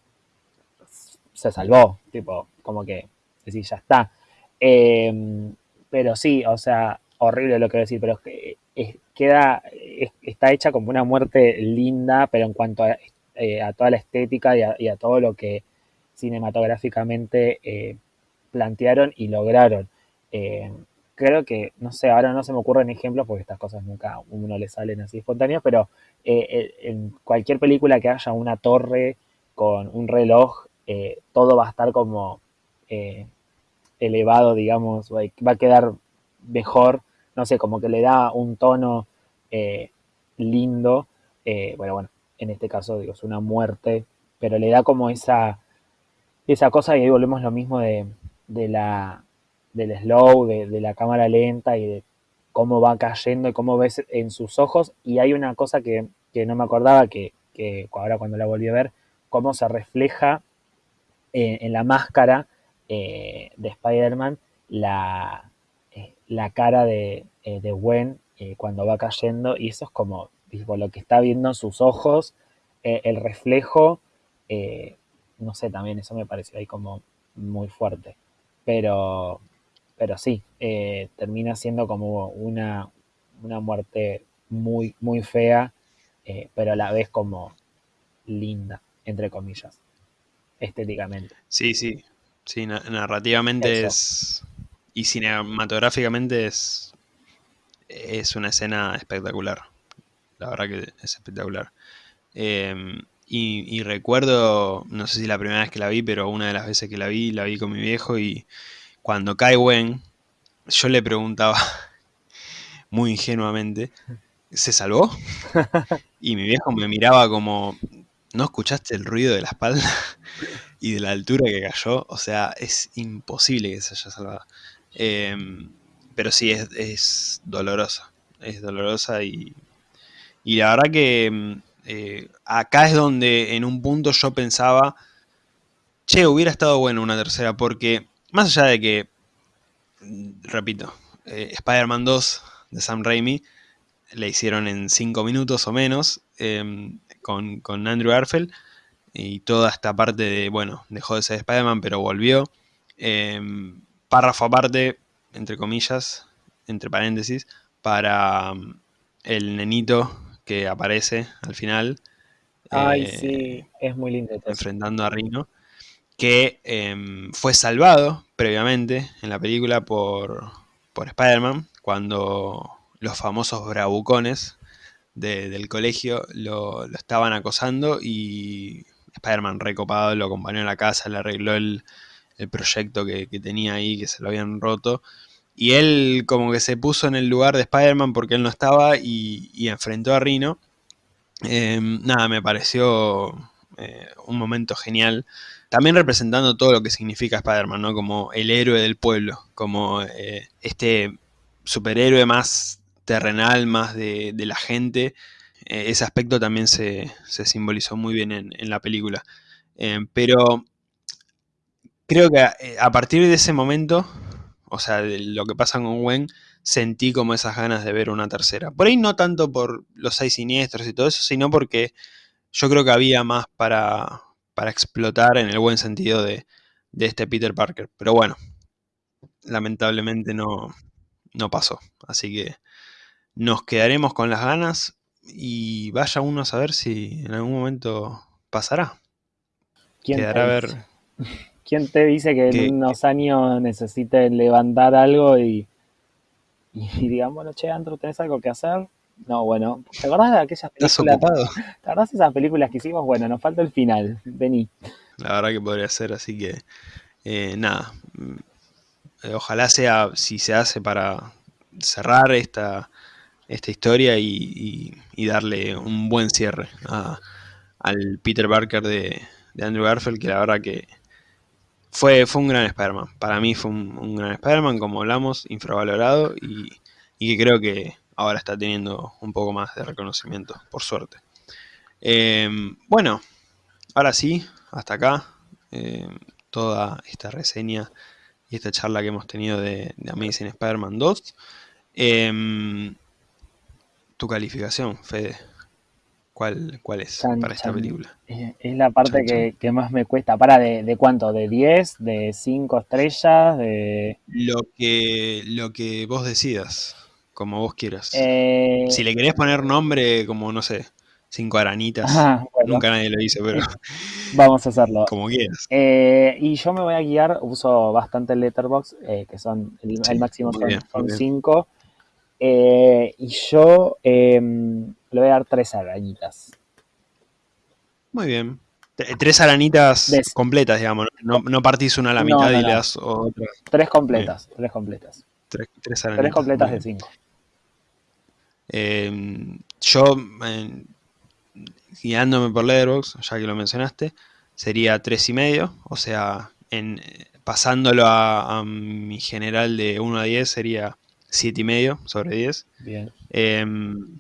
se salvó, tipo, como que decís, ya está. Em, pero sí, o sea, horrible lo que voy a decir, pero queda, está hecha como una muerte linda, pero en cuanto a eh, a toda la estética y a, todo lo que cinematográficamente eh, plantearon y lograron. Eh, creo que, no sé, ahora no se me ocurren ejemplos porque estas cosas nunca a uno le salen así espontáneas, pero en cualquier película que haya una torre con un reloj, todo va a estar como elevado, digamos, va a quedar mejor, no sé, como que le da un tono lindo. bueno, bueno, en este caso digo, es una muerte, pero le da como esa, esa cosa y ahí volvemos lo mismo de, la, del slow, de, la cámara lenta y de cómo va cayendo y cómo ves en sus ojos. Y hay una cosa que, no me acordaba, que, ahora cuando la volví a ver, cómo se refleja en, la máscara eh, de Spider-Man la, eh, la cara de, eh, de Gwen cuando va cayendo y eso es como por lo que está viendo en sus ojos, eh, el reflejo, eh, no sé, también eso me pareció ahí como muy fuerte. Pero, pero sí, eh, termina siendo como una, una muerte muy, muy fea, pero a la vez como linda, entre comillas, estéticamente. Sí, sí, sí, narrativamente es... Y cinematográficamente es, es una escena espectacular la verdad que es espectacular. Em, y, recuerdo, no sé si la primera vez que la vi, pero una de las veces que la vi, la vi con mi viejo y cuando cae Gwen, yo le preguntaba muy ingenuamente, ¿se salvó? Y mi viejo me miraba como, ¿No escuchaste el ruido de la espalda y de la altura que cayó? O sea, es imposible que se haya salvado. Em, pero sí, es, dolorosa. Es dolorosa y, y la verdad que em, eh, acá es donde en un punto yo pensaba, che, hubiera estado bueno una tercera, porque más allá de que, mm, repito, eh, Spider-Man 2 de Sam Raimi le hicieron en 5 minutos o menos em, con, Andrew Garfield y toda esta parte de, bueno, dejó de ser Spider-Man pero volvió. Em, párrafo aparte, entre comillas, entre paréntesis, para el nenito que aparece al final. Ay, eh, sí, es muy lindo. Enfrentando a Rino. Que em, fue salvado previamente en la película por, por Spider-Man cuando los famosos bravucones del colegio lo, estaban acosando y Spider-Man recopado lo acompañó a la casa, le arregló el, proyecto que, tenía ahí, que se lo habían roto. Y él como que se puso en el lugar de Spider-Man porque él no estaba y, enfrentó a Rino. Em, nada, me pareció eh, un momento genial. También representando todo lo que significa Spider-Man, ¿no? Como el héroe del pueblo, como eh, este superhéroe más terrenal, más de, la gente. Eh, ese aspecto también se, simbolizó muy bien en, la película. pero creo que a partir de ese momento o sea, de lo que pasa con Gwen, sentí como esas ganas de ver una tercera. Por ahí no tanto por los seis siniestros y todo eso, sino porque yo creo que había más para, para explotar en el buen sentido de, este Peter Parker. Pero bueno, lamentablemente no, no pasó. Así que nos quedaremos con las ganas y vaya uno a saber si en algún momento pasará. ¿Quién Quedará a ver ¿Quién te dice que, en unos años necesite levantar algo y, y digamos, bueno, che, Andrew, ¿tenés algo que hacer? No, bueno, ¿te acordás de aquellas películas? ¿Te acordás de esas películas que hicimos? Bueno, nos falta el final, vení. La verdad que podría ser, así que eh, nada. Eh, ojalá sea, si se hace para cerrar esta, esta historia y, darle un buen cierre al Peter Parker de, de Andrew Garfield, que la verdad que fue, fue un gran Spider-Man. Para mí fue un, gran Spider-Man, como hablamos, infravalorado y, que creo que ahora está teniendo un poco más de reconocimiento, por suerte. Em, bueno, ahora sí, hasta acá, em, toda esta reseña y esta charla que hemos tenido de, Amazing Spider-Man 2. Em, tu calificación, Fede. ¿Cuál, cuál es para esta película? Es la parte que, más me cuesta. ¿Para de, cuánto? ¿De 10? ¿De 5 estrellas? De... Lo, que, lo que vos decidas, como vos quieras. Eh, si le querés poner nombre como, no sé, cinco aranitas. Nunca nadie lo dice, pero... Vamos a hacerlo. Como quieras. Eh, y yo me voy a guiar, uso bastante el letterbox, eh, que son, el, máximo son 5. y yo em, le voy a dar tres arañitas. Muy bien. Tres aranitas completas, digamos. No, partís una a la mitad y le das otra. Tres completas. Tres completas. Tres, tres, completas de cinco. Eh, yo, guiándome por Letterboxd, ya que lo mencionaste, sería tres y medio. O sea, en, pasándolo a, mi general de 1 a 10 sería siete y medio sobre 10. Bien. Em,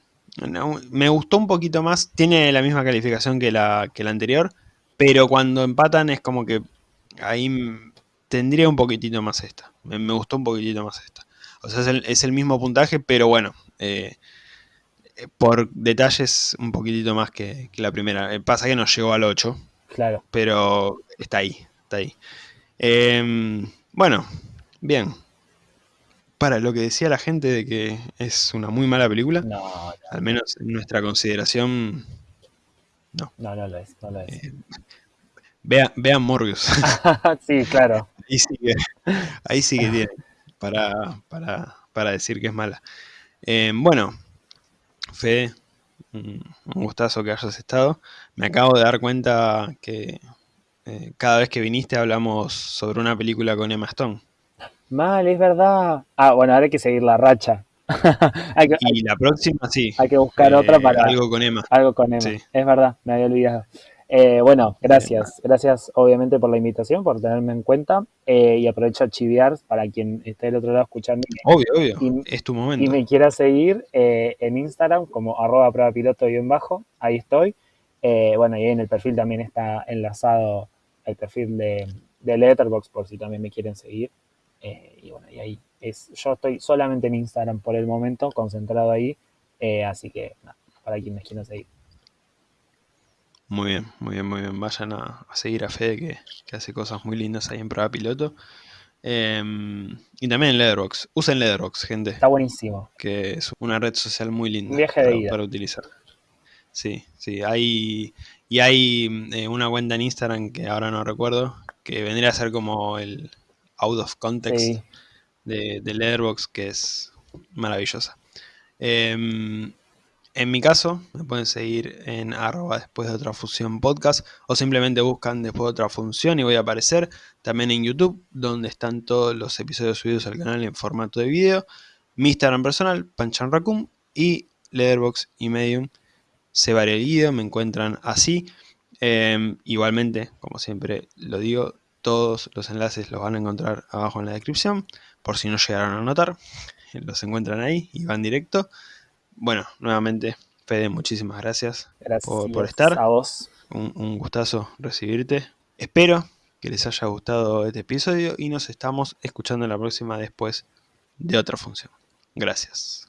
me gustó un poquito más, tiene la misma calificación que la, que la anterior, pero cuando empatan es como que ahí tendría un poquitito más esta. Me, gustó un poquitito más esta. O sea, es el, mismo puntaje, pero bueno, eh, por detalles un poquitito más que, la primera. Eh, pasa que no llegó al 8. Claro. Pero está ahí, está ahí. Em, bueno, bien para lo que decía la gente de que es una muy mala película, no, al menos en nuestra consideración, no. No, no lo es, no lo es. Eh, vean, Morbius. sí, claro. Ahí sí que, ahí sí que tiene para, para, decir que es mala. Eh, bueno, Fede, un, gustazo que hayas estado. Me acabo de dar cuenta que eh, cada vez que viniste hablamos sobre una película con Emma Stone. Mal, es verdad. Ah, bueno, ahora hay que seguir la racha. y la próxima sí. Hay que buscar otra eh, para. Algo con Emma. Algo con Emma. Es verdad, me había olvidado. Eh, bueno, gracias. Gracias obviamente por la invitación, por tenerme en cuenta. Eh, y aprovecho a chiviar para quien esté del otro lado escuchando. Obvio, obvio. Y, es tu momento. Y me quiera seguir eh, en Instagram como arroba prueba piloto bajo. Ahí estoy. bueno, y en el perfil también está enlazado el perfil de, de Letterboxd por si también me quieren seguir. Y bueno, y ahí es, yo estoy solamente en Instagram por el momento, concentrado ahí. así que nada, para quien me quiera seguir. Muy bien, muy bien, muy bien. Vayan a, seguir a Fede que, hace cosas muy lindas ahí en prueba piloto. Em, y también en Letterboxd. Usen Letterboxd, gente. Está buenísimo. Que es una red social muy linda viaje para, de para, utilizar. Sí, sí. Hay, y hay eh, una cuenta en Instagram que ahora no recuerdo, que vendría a ser como el out of context de, de Letterboxd, que es maravillosa. Eh, en mi caso, me pueden seguir en arroba después de otra función podcast o simplemente buscan después de otra función y voy a aparecer también en YouTube, donde están todos los episodios subidos al canal en formato de video. Mi Instagram personal, Panchan Raccoon y Leatherbox y Medium, se el video, me encuentran así. Em, igualmente, como siempre lo digo, todos los enlaces los van a encontrar abajo en la descripción, por si no llegaron a notar, los encuentran ahí y van directo. Bueno, nuevamente, Fede, muchísimas gracias, por, estar. A vos. Un, gustazo recibirte. Espero que les haya gustado este episodio y nos estamos escuchando en la próxima después de otra función. Gracias.